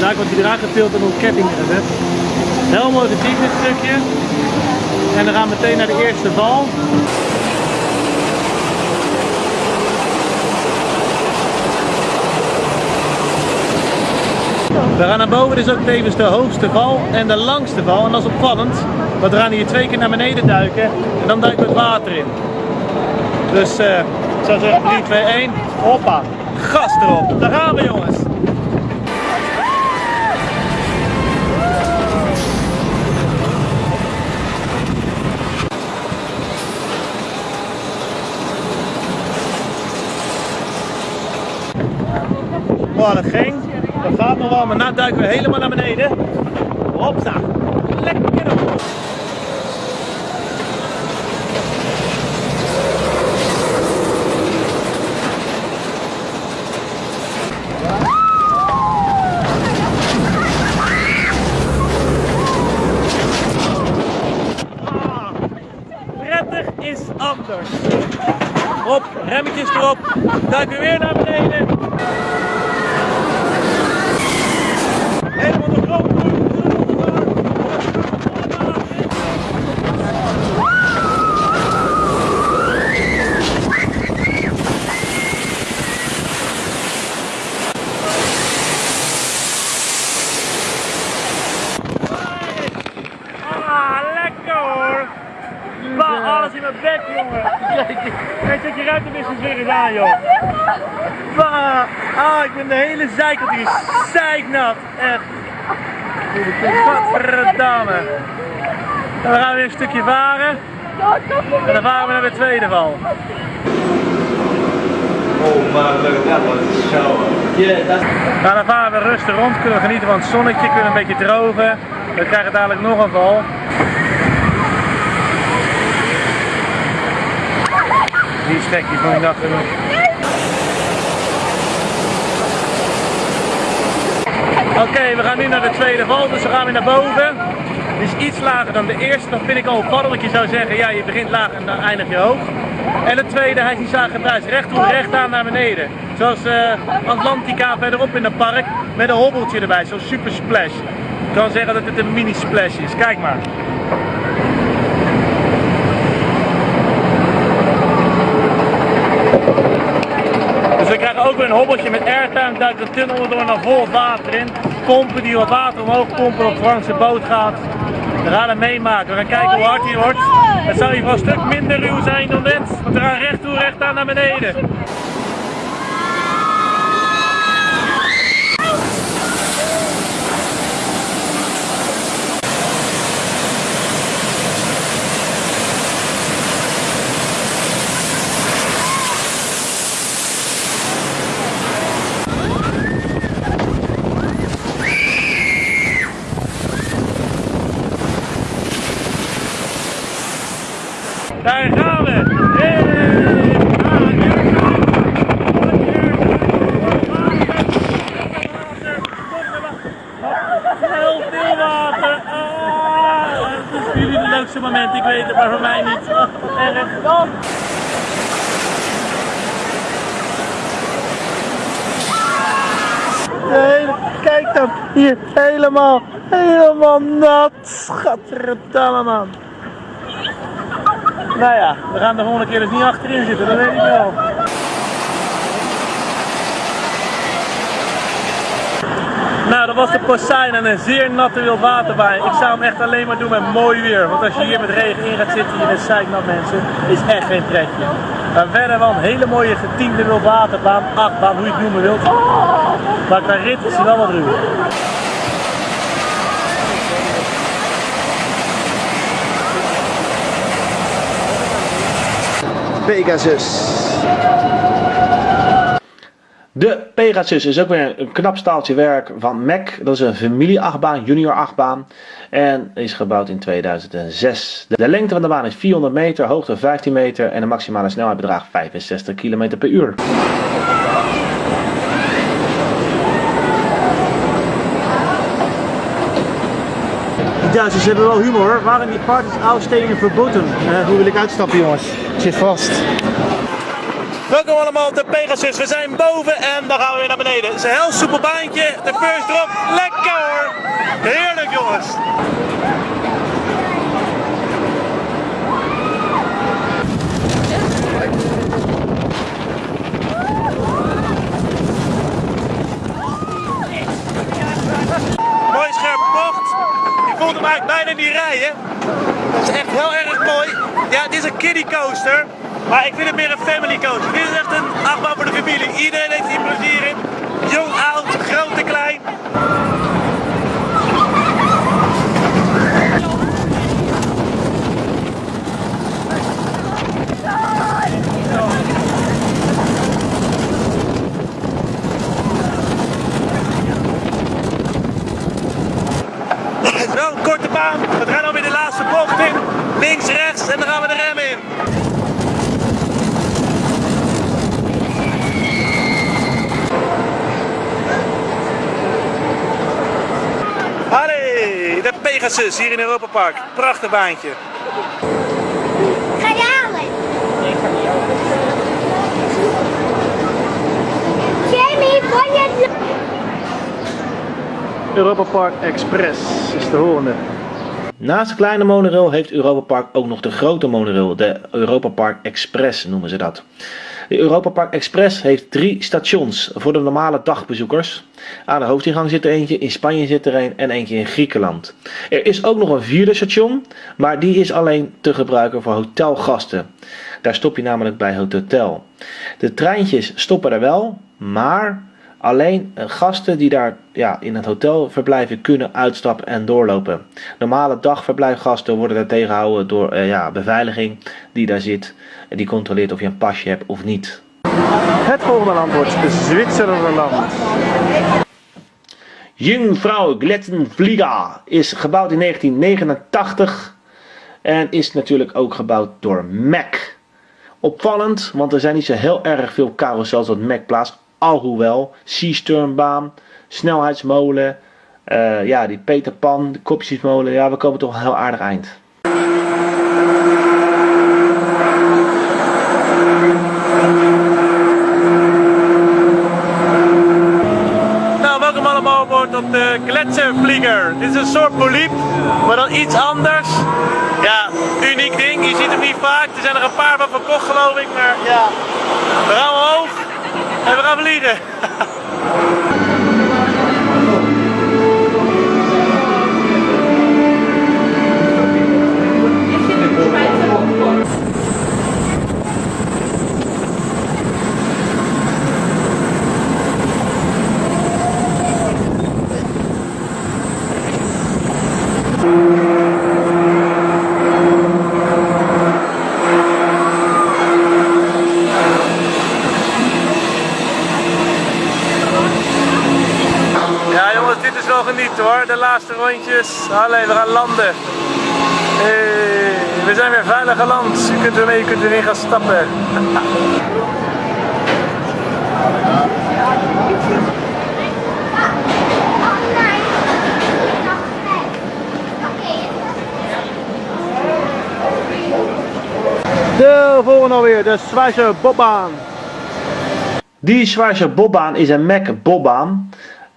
Daar wordt hij getild en op ketting gezet. Heel mooi gediep dit stukje. En dan gaan we meteen naar de eerste val. We gaan naar boven, dit is ook tevens de hoogste val en de langste val. En dat is opvallend, want we gaan hier twee keer naar beneden duiken en dan duiken we het water in. Dus eh, ik zou zeggen 3, 2, 1. Hoppa. Gas erop. Daar gaan we jongens. Oh, dat ging. Dat gaat nog wel, maar nu duiken we helemaal naar beneden. Hopsa. Lekker op. prettig is anders. Op, remmetjes erop, duiken we weer naar beneden. Helemaal de grond. Ah, lekker hoor! Bah, alles in mijn bek, jongen. Kijk, zet je ruitenwissels weer eens aan, joh. Bah, ah, ik ben de hele zijkant hier zeiknat. Echt. Godverdamme. En dan gaan we weer een stukje varen. En dan varen we naar de tweede val. Oh man, look at that one. Shower. Yeah, nou, dan varen we rustig rond, kunnen we genieten van het zonnetje, kunnen een beetje drogen. We krijgen dadelijk nog een val. Die stekjes van die dag genoeg. Oké, we gaan nu naar de tweede val, dus we gaan weer naar boven. Die is iets lager dan de eerste, dat vind ik al opvallend. Je zou zeggen, ja, je begint laag en dan eindig je hoog. En de tweede, hij is niet zagenbuis, recht toe, recht aan naar beneden. Zoals eh, Atlantica verderop in het park, met een hobbeltje erbij, zo'n super splash. Ik kan zeggen dat het een mini splash is, kijk maar. Dus we krijgen ook weer een hobbeltje met airtime, duikt de tunnel door naar vol water in. Pompen die wat water omhoog pompen op Franse boot gaat. We gaan hem meemaken, we gaan kijken hoe hard hij wordt. Het zou hier wel een stuk minder ruw zijn dan net, want we gaan recht toe, recht aan naar beneden. Daar gaan we! Heel veel water! Oh, het is voor jullie het leukste moment, ik weet het, maar voor mij niet. En erg dan! Kijk dan, hier helemaal, helemaal nat. Schatterdamme man. Nou ja, we gaan de volgende keer dus niet achterin zitten, dat weet ik wel. Nou, dat was de Poseidon en een zeer natte wildwaterbaan. Ik zou hem echt alleen maar doen met mooi weer. Want als je hier met regen in gaat zitten, je bent zeiknat mensen, is echt geen pretje. Maar verder wel een hele mooie getiende wildwaterbaan, achtbaan, hoe je het noemen wilt. Maar qua rit is hij wel wat ruw. Pegasus. De Pegasus is ook weer een knap staaltje werk van Mac. Dat is een familie-achtbaan, junior achtbaan. En is gebouwd in 2006. De lengte van de baan is 400 meter, hoogte 15 meter en de maximale snelheid bedraagt 65 km per uur. Die Duitsers hebben wel humor. Waren die parties uitsteden verboden? Eh, hoe wil ik uitstappen jongens? Ik zit vast. Welkom allemaal op de Pegasus. We zijn boven en dan gaan we weer naar beneden. Het is een heel soepel baantje. De first drop. Lekker hoor. Heerlijk jongens. Mooi scherp voelt hem bijna niet rijden. Dat is echt heel erg mooi. Ja, het is een kiddie coaster. Maar ik vind het meer een family coaster. Dit is echt een achtbaan voor de familie. Iedereen heeft hier plezier in. Jong, oud, groot en klein. Wel een korte baan. We gaan alweer de laatste bocht in. Links, rechts en dan gaan we de rem in. Allee, de Pegasus hier in Europa Park. Prachtig baantje. Ga je? Jamie, je... Europa Park Express is de volgende. Naast de kleine monorail heeft Europa Park ook nog de grote monorail, de Europa Park Express noemen ze dat. De Europa Park Express heeft drie stations voor de normale dagbezoekers. Aan de hoofdingang zit er eentje, in Spanje zit er een en eentje in Griekenland. Er is ook nog een vierde station, maar die is alleen te gebruiken voor hotelgasten. Daar stop je namelijk bij het hotel. De treintjes stoppen er wel, maar Alleen eh, gasten die daar ja, in het hotel verblijven kunnen uitstappen en doorlopen. Normale dagverblijfgasten worden daar tegengehouden door eh, ja, beveiliging die daar zit. En die controleert of je een pasje hebt of niet. Het volgende land wordt Zwitserland. Jungfrau Glettenflieger is gebouwd in 1989 en is natuurlijk ook gebouwd door Mac. Opvallend, want er zijn niet zo heel erg veel carousels dat Mac plaatst. Alhoewel, Seasternbaan, snelheidsmolen, eh, ja, die Peter Pan, de kopjesmolen, ja, we komen toch een heel aardig eind. Nou, welkom allemaal op op de Gletschervlieger. Dit is een soort poliep, maar dan iets anders. Ja, uniek ding. Je ziet hem niet vaak. Er zijn er een paar van verkocht geloof ik, maar ja. We gaan omhoog en we gaan vliegen. Wel genieten hoor. De laatste rondjes. Allee, we gaan landen. Hey, we zijn weer veilig geland. Je kunt ermee, je kunt erin gaan stappen. de volgende alweer, de Schweizer Bobbaan. Die Schweizer Bobbaan is een Mac Bobbaan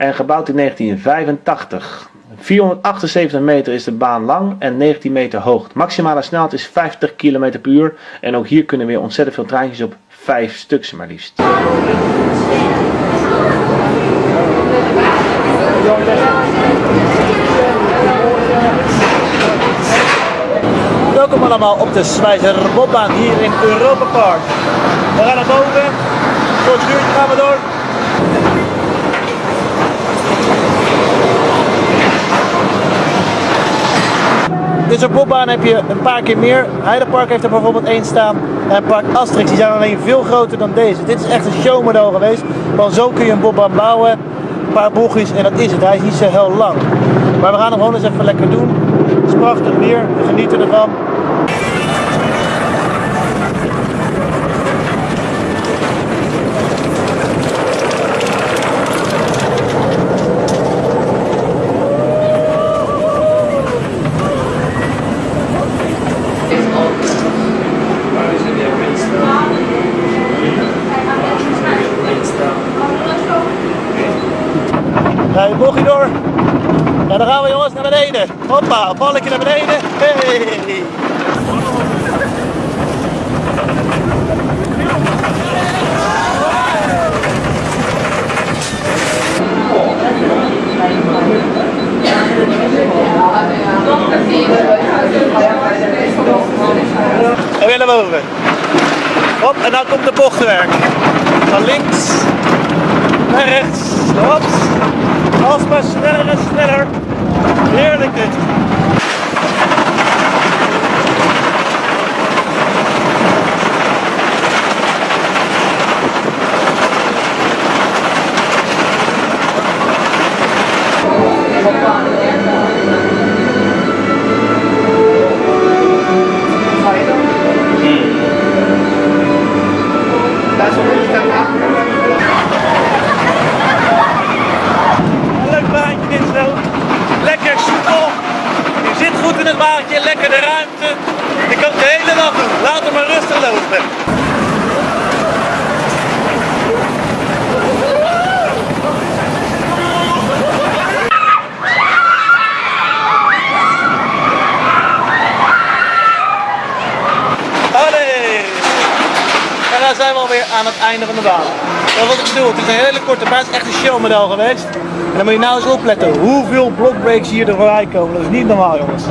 en gebouwd in 1985. 478 meter is de baan lang en 19 meter hoog. Maximale snelheid is 50 km per uur en ook hier kunnen weer ontzettend veel treintjes op, 5 stuks maar liefst. Welkom allemaal op de Schweizer Bobbaan hier in Europa Park. We gaan naar boven, voor het uurtje gaan we door. Dit soort bobbaan heb je een paar keer meer. Heidepark heeft er bijvoorbeeld één staan. En Park Asterix, die zijn alleen veel groter dan deze. Dit is echt een showmodel geweest. Want zo kun je een bobbaan bouwen. Een paar bochtjes en dat is het. Hij is niet zo heel lang. Maar we gaan hem gewoon eens even lekker doen. Het is prachtig weer, we genieten ervan. Showmodel geweest. En dan moet je nou eens opletten hoeveel blockbreaks hier er voorbij komen. Dat is niet normaal jongens.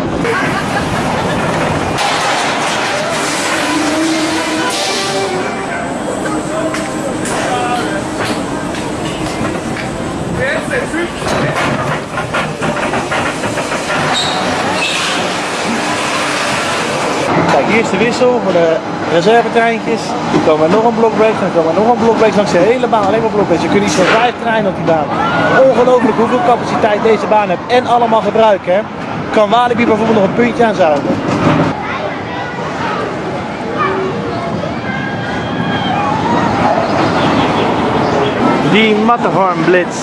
Kijk, hier is de wissel voor de reservetreintjes. Er komen nog een blokbreak, dan komen nog een blokbreak langs de hele baan. Alleen maar blokbreaks. Je kunt iets van vijf treinen op die baan. Ongelooflijk hoeveel capaciteit deze baan heeft en allemaal gebruiken. Kan Walibi bijvoorbeeld nog een puntje aan zuigen. Die Matterhorn Blitz.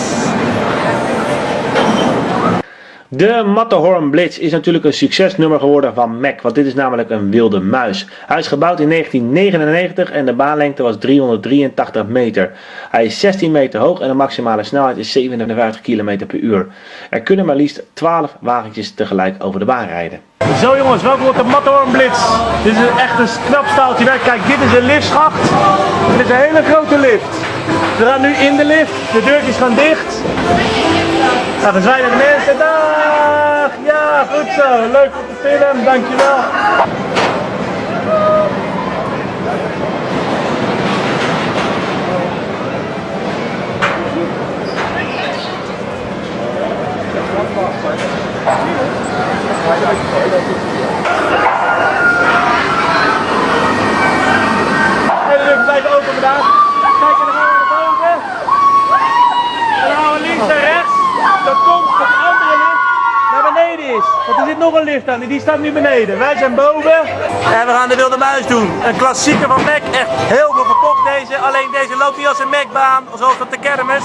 De Matterhorn Blitz is natuurlijk een succesnummer geworden van Mac, want dit is namelijk een wilde muis. Hij is gebouwd in 1999 en de baanlengte was 383 meter. Hij is 16 meter hoog en de maximale snelheid is 57 km per uur. Er kunnen maar liefst 12 wagentjes tegelijk over de baan rijden. Zo jongens, welkom op de Matterhorn Blitz. Dit is echt een knap staaltje werk. Kijk, dit is een liftschacht. Dit is een hele grote lift. We gaan nu in de lift. De deurtjes gaan dicht. Nou, dan zijn er mensen. Ja, goed zo. Leuk voor de film. Dankjewel. die staat nu beneden. Wij zijn boven. En we gaan de wilde muis doen. Een klassieker van Mac. Echt heel veel verkocht deze. Alleen deze loopt niet als een Macbaan, zoals op de kermis.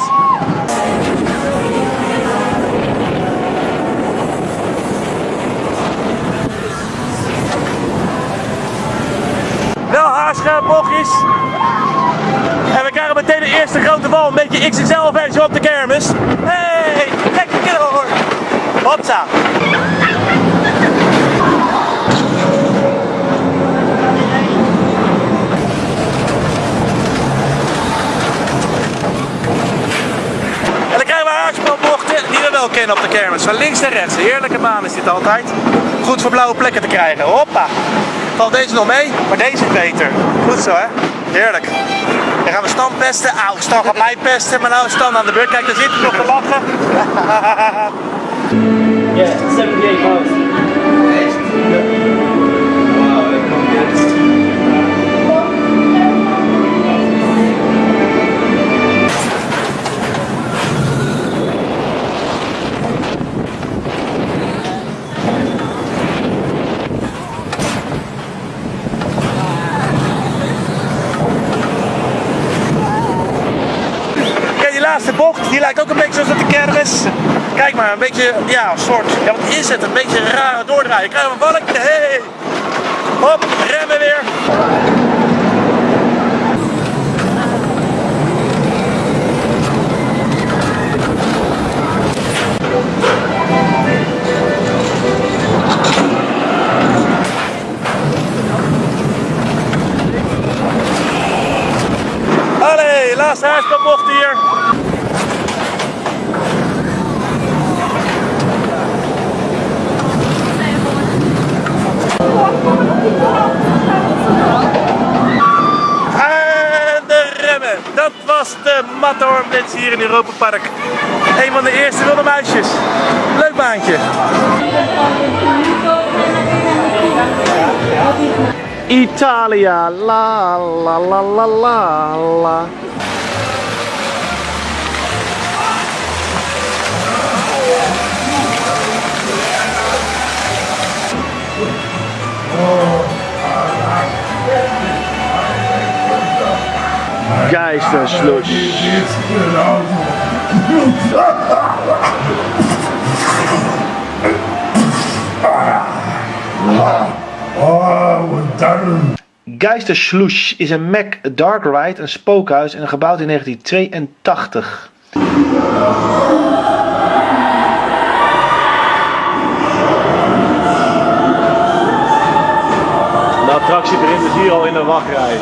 Wel haarscherp bochtjes. En we krijgen meteen de eerste grote bal. Een beetje XXL-versie op de kermis. Hey, lekker hoor. Hopsa. Kennen op de kermis. Van links naar rechts. Heerlijke baan is dit altijd. Goed voor blauwe plekken te krijgen. Hoppa. Valt deze nog mee, maar deze is beter. Goed zo hè. Heerlijk. Dan gaan we Stan pesten. Auw, Stan gaat mij pesten, maar nou is Stan aan de beurt. Kijk, daar zit hij nog te lachen. Yeah, 78 miles. Die lijkt ook een beetje zoals op de kermis. Kijk maar, een beetje, ja, soort, ja wat is het? Een beetje een rare doordraaien. Krijgen we een balkje, hey! Hop, remmen weer. Allee, laatste huispelbocht hier. En de remmen. Dat was Matterhorn Blitz hier in Europa Park. Een van de eerste wilde muisjes. Leuk baantje. Italia, la la la la la la. Oh, wat dan? Geisterslush is een Mac Dark Ride, een spookhuis en gebouwd in 1982. De attractie begint dus hier al in de wachtrij.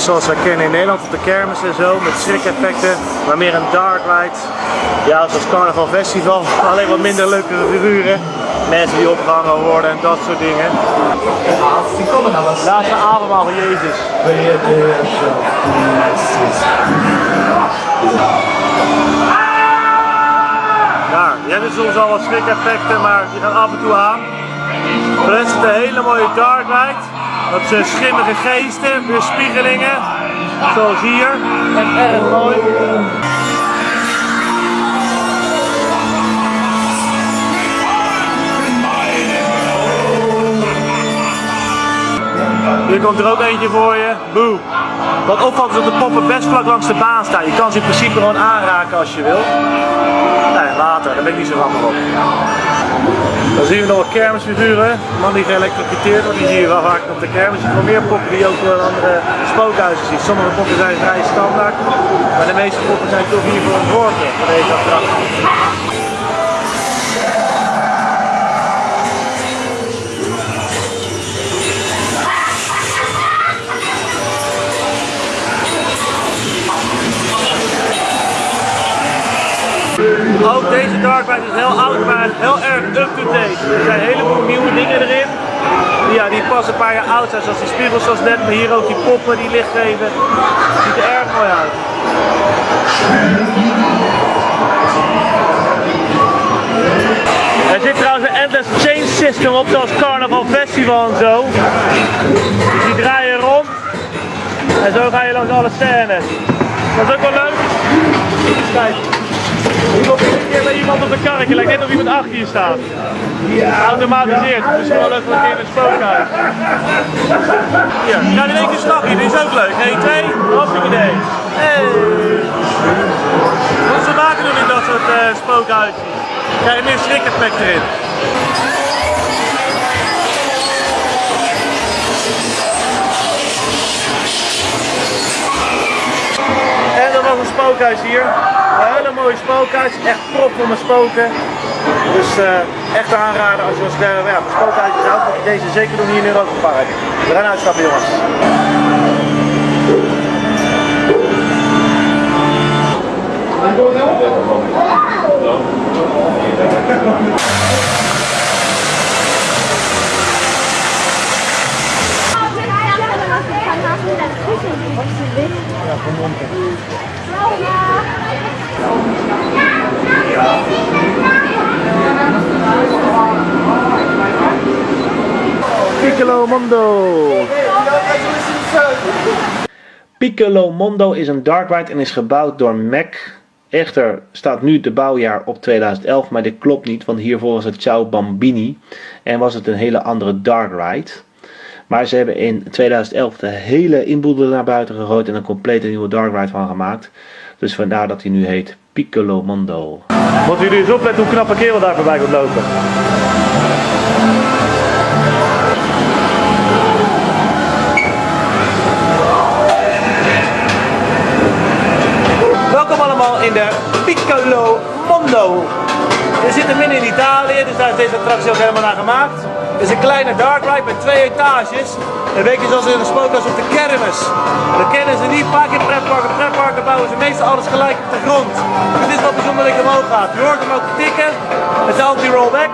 Zoals we kennen in Nederland op de kermis en zo, met schrikeffecten, maar meer een dark ride. Ja, zoals Carnaval Festival, alleen wat minder leuke figuren. Mensen die opgehangen worden en dat soort dingen. Laatste avondmaal van Jezus. Ja, die hebben soms al wat schrik-effecten, maar die gaan af en toe aan. Voor de hele mooie dark ride. Dat zijn schimmige geesten, weerspiegelingen. Zoals hier. En erg mooi. Hier komt er ook eentje voor je. Boe. Wat opvalt is dat de poppen best vlak langs de baan staan. Je kan ze in principe gewoon aanraken als je wil. Nee, later, daar ben ik niet zo van op. Dan zien we nog wat kermisfiguren. Een man die geëlectrocuteerd wordt, die zie je wel vaak op de kermis. Je meer poppen die je ook in andere spookhuizen ziet. Sommige poppen zijn vrij standaard, maar de meeste poppen zijn toch hiervoor ontworpen voor deze attractie. Ook deze Dark Ride is heel oud, maar heel erg up-to-date. Er zijn een heleboel nieuwe dingen erin. Ja, die pas een paar jaar oud zijn, zoals die spiegels zoals net, maar hier ook die poppen die licht geven. Ziet er erg mooi uit. Er zit trouwens een endless change system op, zoals Carnaval Festival en zo. Dus die draaien rond. En zo ga je langs alle scènes. Dat is ook wel leuk. Kijk. Een keer iemand op een karretje, lijkt net of iemand achter je staat. Automatiseerd, dus leuk een keer een spookhuis. Ja, ga in één keer stapje, dit is ook leuk. 1, 2, hoppakee idee. Hey. Wat ze maken doen in dat soort uh, spookhuizen. Krijg je meer schrik-effect erin. En er was een spookhuis hier. Een hele mooie spookhuis. Echt propvol met spoken. Dus uh, echt aanraden als je als uh, spookhuis houdt. Moet je deze zeker doen hier in Europa Park. We gaan uitstappen jongens. Ja, kom Piccolo Mondo. Piccolo Mondo is een dark ride en is gebouwd door Mac. Echter staat nu de bouwjaar op 2011, maar dit klopt niet, want hiervoor was het Ciao Bambini en was het een hele andere dark ride. Maar ze hebben in 2011 de hele inboedel naar buiten gegooid en een complete nieuwe dark ride van gemaakt. Dus vandaar dat hij nu heet Piccolo Mondo. Moeten jullie eens opletten hoe knappe kerel daar voorbij komt lopen. Welkom allemaal in de Piccolo Mondo. We zitten midden in Italië, dus daar is deze attractie ook helemaal naar gemaakt. Het is een kleine dark ride met twee etages. Een beetje zoals in een spookhuis op de kermis. Dat kennen ze niet vaak in pretparken. Pretparken bouwen ze meestal alles gelijk op de grond. Het is wel bijzonder dat ik omhoog gaat. Je hoort hem ook tikken. Het is anti-rollback.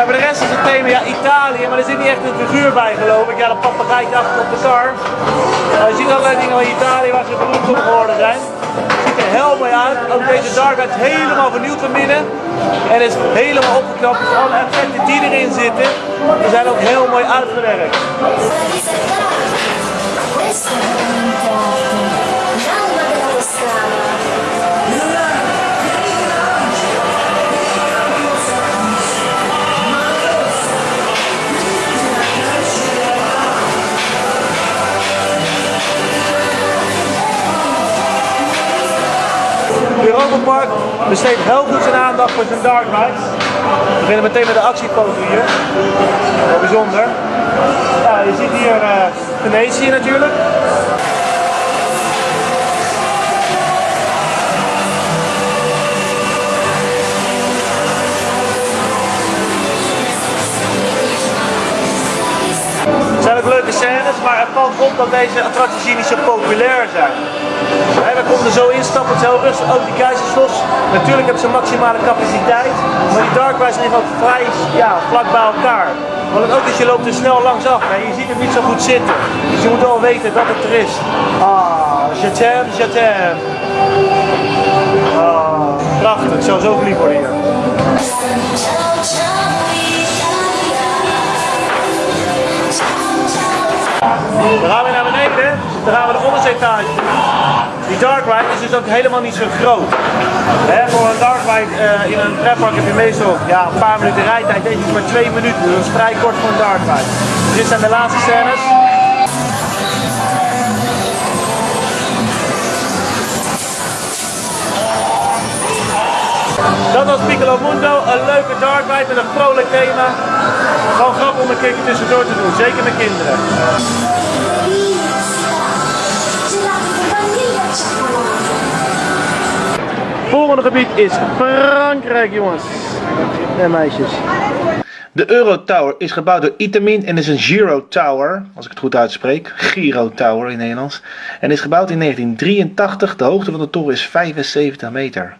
En de rest is het thema ja, Italië, maar er zit niet echt een figuur bij geloof ik. Ja, dat papegaaitje achter op de kar. Je ziet allerlei dingen van Italië waar ze beroemd om geworden zijn. Het ziet er heel mooi uit. Ook deze dark is helemaal vernieuwd van binnen. En is helemaal opgeknapt. Dus alle effecten die erin zitten, die zijn ook heel mooi uitgewerkt. Europa Park besteedt heel goed zijn aandacht voor zijn dark rides. We beginnen meteen met de actiefoto hier. Bijzonder. Ja, je ziet hier uh, Venetië natuurlijk. Het zijn ook leuke scènes, maar het valt op dat deze attracties hier niet zo populair zijn. We konden zo instappen, het is heel rustig, ook die keizerslos. Natuurlijk hebben ze maximale capaciteit, maar die dark rides liggen ook vrij ja, vlak bij elkaar. Want ook is, je loopt er snel langs af, hè. je ziet het niet zo goed zitten. Dus je moet wel weten dat het er is. Ah, je t'aime. Ah, prachtig, ik zou zo verliefd worden hier. Dan gaan we naar beneden, dan gaan we de onderste etage Die dark ride is dus ook helemaal niet zo groot. voor een dark ride uh, in een pretpark heb je meestal ja, een paar minuten rijtijd. Deze is maar twee minuten, dus dat is vrij kort voor een dark ride. Dus dit zijn de laatste scènes. Dat was Piccolo Mundo, een leuke dark ride met een vrolijk thema. Gewoon grappig om een keertje tussendoor te doen, zeker met kinderen. Volgende gebied is Frankrijk, jongens en meisjes. De Euro Tower is gebouwd door Itamin en is een Giro Tower, als ik het goed uitspreek. Giro Tower in Nederlands. En is gebouwd in 1983. De hoogte van de toren is 75 meter.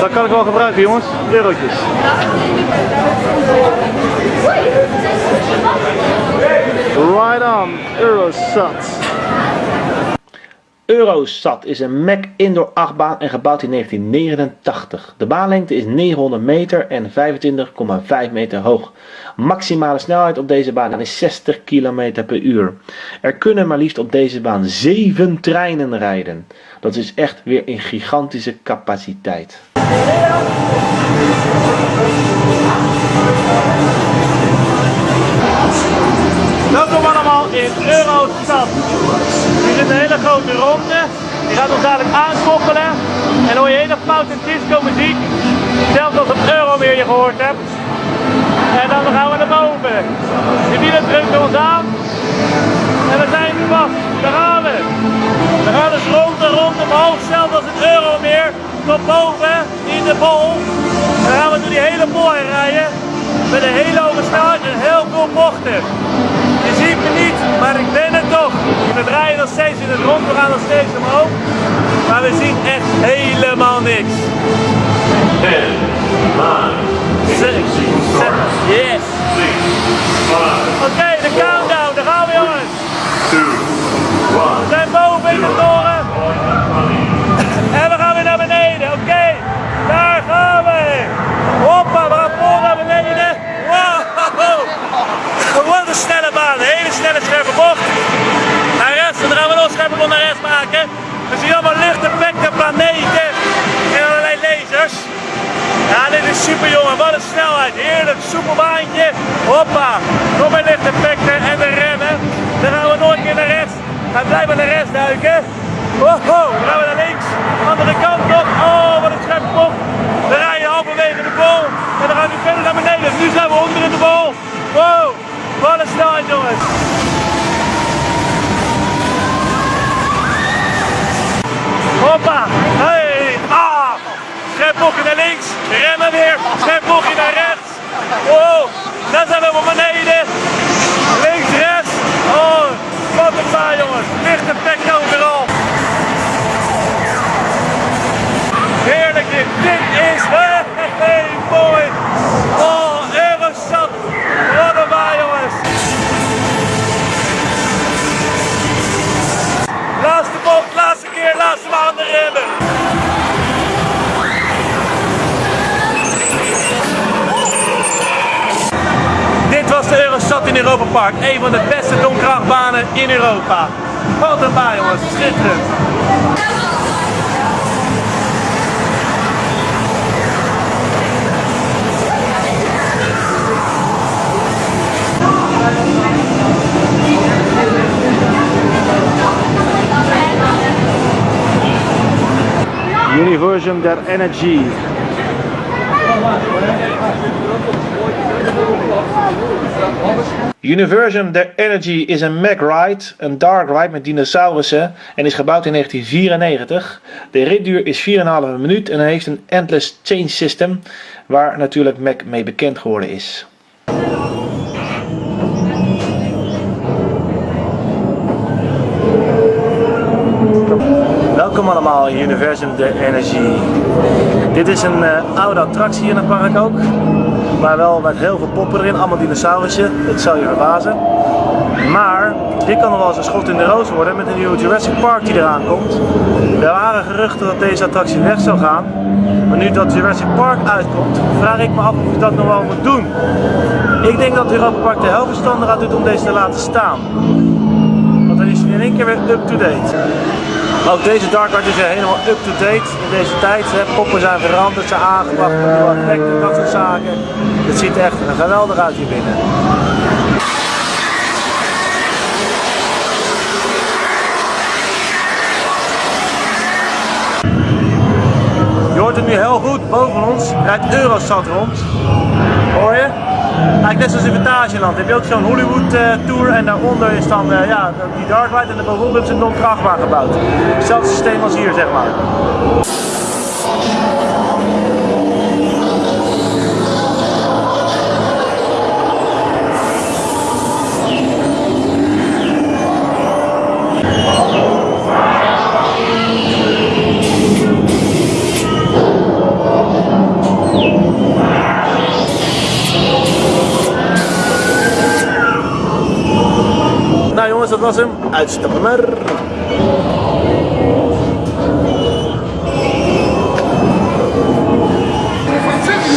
Dat kan ik wel gebruiken jongens, eurotjes. Right on, Eurosat. Eurosat is een Mac indoor achtbaan en gebouwd in 1989. De baanlengte is 900 meter en 25,5 meter hoog. Maximale snelheid op deze baan is 60 km per uur. Er kunnen maar liefst op deze baan 7 treinen rijden. Dat is echt weer een gigantische capaciteit. Welkom allemaal in Eurostad. Is een hele grote ronde. Die gaat ons dadelijk aankoppelen. En hoor je hele foute disco muziek. Zelfs als op Euromeer je gehoord hebt. En dan gaan we naar boven. De wielen drukken ons aan. En we zijn vast. Daar gaan we. We gaan dus rond en rond omhoog. Zelfs als het Euromeer. Tot boven in de bol. Dan gaan we door die hele bol rijden. Met een hele hoge en heel veel bochten. Je ziet me niet, maar ik ben het toch. We draaien nog steeds in het rond, we gaan nog steeds omhoog. Maar we zien echt helemaal niks. 10, 9, 7, yes. Oké, de countdown, daar gaan we jongens. We zijn boven in de toren. En we gaan weer naar beneden, oké. Daar gaan we. Hoppa, we gaan vol naar beneden. Wow. Wat een snelle baan, een hele snelle scherpe bocht. Naar rechts, en dan gaan we nog scherpe bocht naar rechts maken. We zien allemaal lichteffecten, planeten en allerlei lasers. Ja, dit is super jongen, wat een snelheid. Heerlijk, soepel baantje. Hoppa, nog meer lichteffecten en de remmen. Dan gaan we nog een keer naar rechts. Gaan blijven naar rechts duiken. Wow, dan gaan we naar links. Andere kant op. Oh, wat een scherpe bocht. We rijden halverwege de bol. En dan gaan we verder naar beneden. Nu zijn we onder in de bol. Wow, wat een snelheid jongens. Hoppa. Scherp bochtje naar links, remmen weer, scherp bochtje naar rechts. Wow, dan zijn we op beneden. Links, rechts. Oh, wat een baan jongens. Licht effect overal. Heerlijk dit. Dit is hey, hey, mooi. Oh, Eurostad. Wat een baan jongens. Laatste bocht, laatste keer, laatste maanden remmen. De Eurostad in Europa Park. Een van de beste donkrachtbanen in Europa. Wat een baan jongens, schitterend. Universum der Energy. Universum der Energy is een Mac ride, een dark ride met dinosaurussen en is gebouwd in 1994. De ritduur is 4,5 minuut en heeft een endless change system waar natuurlijk Mac mee bekend geworden is. Welkom allemaal in Universum der Energie. Dit is een eh, oude attractie in het park ook. Maar wel met heel veel poppen erin, allemaal dinosaurussen. Dat zal je verbazen. Maar dit kan nog wel eens een schot in de roos worden met een nieuwe Jurassic Park die eraan komt. Er waren geruchten dat deze attractie weg zou gaan. Maar nu dat Jurassic Park uitkomt, vraag ik me af of ik dat nog wel moet doen. Ik denk dat Europa Park heel verstandig aan doet om deze te laten staan. Want dan is hij in één keer weer up-to-date. Ook deze Dark Art is helemaal up-to-date in deze tijd. Poppen zijn veranderd, zijn aangebracht, nieuwe effecten, dat soort zaken. Het ziet echt geweldig uit hier binnen. Je hoort het nu heel goed, boven ons rijdt Eurosat rond. Hoor je? Eigenlijk net zoals in Vitageland. Heb je ook zo'n Hollywood eh, tour en daaronder is dan eh, ja, die dark ride en daarbovenop hebben ze een non-krachtbaan gebouwd. Hetzelfde systeem als hier zeg maar.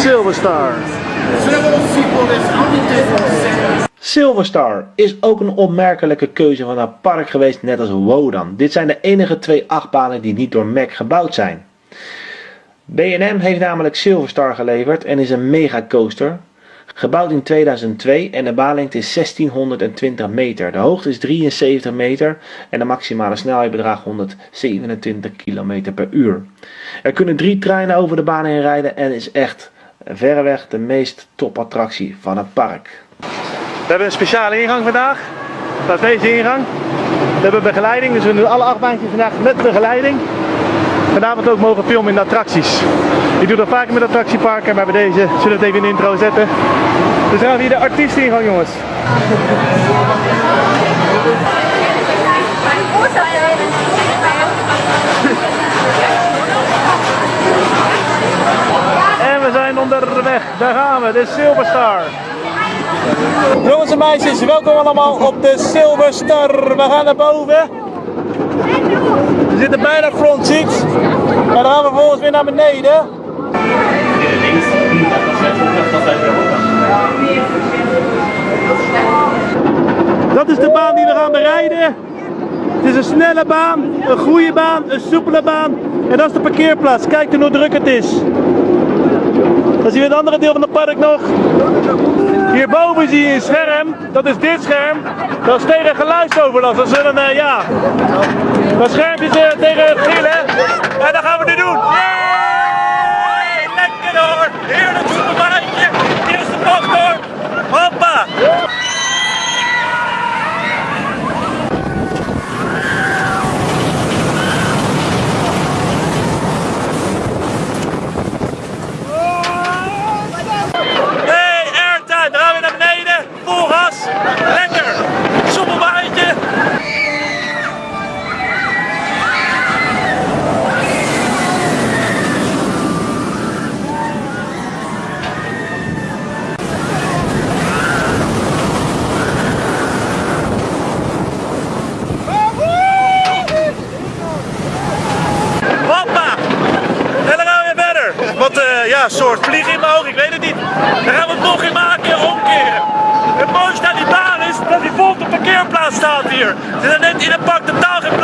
Silverstar. Silverstar is ook een opmerkelijke keuze van het park geweest, net als Wodan. Dit zijn de enige twee achtbanen die niet door Mac gebouwd zijn. B&M heeft namelijk Silverstar geleverd en is een megacoaster. Gebouwd in 2002 en de baanlengte is 1620 meter. De hoogte is 73 meter en de maximale snelheid bedraagt 127 km per uur. Er kunnen drie treinen over de baan heen rijden en is echt verreweg de meest topattractie van het park. We hebben een speciale ingang vandaag. Dat is deze ingang. We hebben begeleiding, dus we doen alle acht baantjes vandaag met begeleiding. Vanavond ook mogen filmen in de attracties. Ik doe dat vaker met attractieparken, maar bij deze zullen we het even in de intro zetten. Dus gaan hier de artiesteningang jongens. En we zijn onderweg, daar gaan we, de Silverstar. Jongens en meisjes, welkom allemaal op de Silverstar. We gaan naar boven. We zitten bijna front seat. En dan gaan we vervolgens weer naar beneden. Dat is de baan die we gaan berijden. Het is een snelle baan, een goede baan, een soepele baan. En dat is de parkeerplaats. Kijk hoe druk het is. Dan zien we het andere deel van het park nog. Hierboven zie je een scherm. Dat is dit scherm. Dat is tegen geluidsoverlast. Dat een, uh, ja. Dat schermpje is uh, tegen gillen. En dat gaan we nu doen. Yay! Lekker hoor. Heerlijk supermarktje. Eerste bocht hoor. Hoppa. Hey, airtime. Dan gaan we naar beneden. Vol gas. Lekker. Soepelbaantje. Hoppa! En dan gaan we weer verder. Wat eh soort vliegen in mijn oog, ik weet het niet. Dan gaan we het nog in maken en omkeren. Het mooiste aan die baan is dat die vol op de parkeerplaats staat hier. Dus dan neemt in een pak totaal geen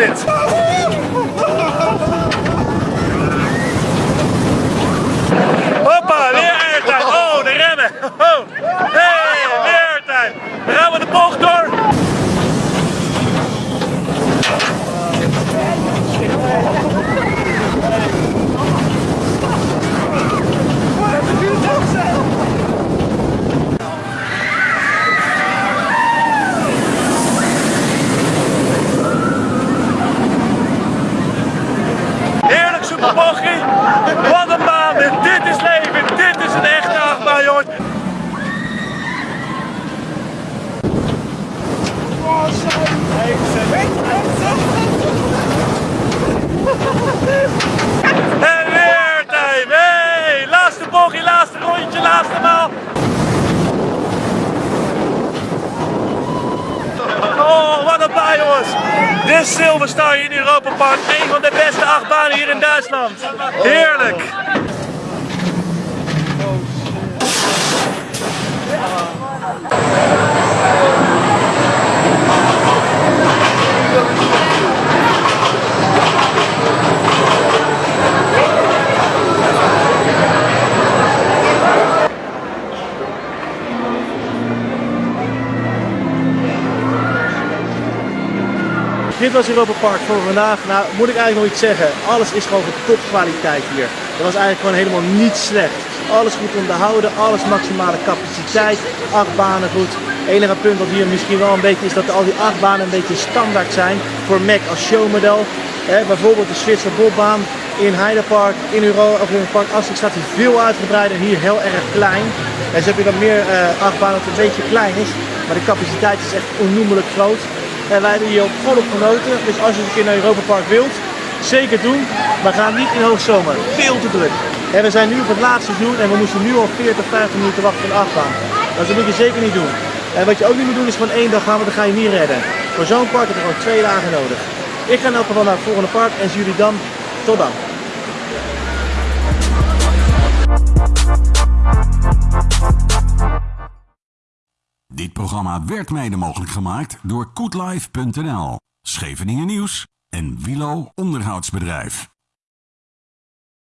een topbaan dit. Hoppa, weer airtime. Oh, de remmen. Oh. Hey, weer airtime. Dan gaan we de bocht door. Heerlijk superbochtje. Wat een baan. dit. Dit is leven. Dit is een echte achtbaan, jongens. En weer time. Hey, laatste bochtje, laatste rondje, laatste maal. Oh, wat een baan, jongens. De Silverstar hier in Europa Park. Een van de beste achtbanen hier in Duitsland. Heerlijk. Dit was Europa Park voor vandaag. Nou, moet ik eigenlijk nog iets zeggen. Alles is gewoon van topkwaliteit hier. Er was eigenlijk gewoon helemaal niet slecht. Alles goed onderhouden, alles maximale capaciteit, acht banen goed. Enige punt wat hier misschien wel een beetje is dat al die acht banen een beetje standaard zijn voor Mac als showmodel. Eh, bijvoorbeeld de Zwitser Bobbaan in Heidepark, in Europa, of in het park Asterix staat hij veel uitgebreider, hier heel erg klein. En zo heb je dan meer uh, achtbanen dat het een beetje klein is, maar de capaciteit is echt onnoemelijk groot. En wij hebben hier ook volop genoten. Dus als je een keer naar Europa Park wilt, zeker doen. Maar ga niet in hoogzomer. Veel te druk. En we zijn nu op het laatste seizoen en we moesten nu al 40, 50 minuten wachten voor de achtbaan. Dus dat moet je zeker niet doen. En wat je ook niet moet doen is gewoon één dag gaan, want dan ga je niet redden. Voor zo'n park heb je gewoon twee dagen nodig. Ik ga in elk geval naar het volgende park en zie jullie dan. Tot dan. Programma werd mede mogelijk gemaakt door koetlife.nl, Scheveningen Nieuws en Wilo Onderhoudsbedrijf.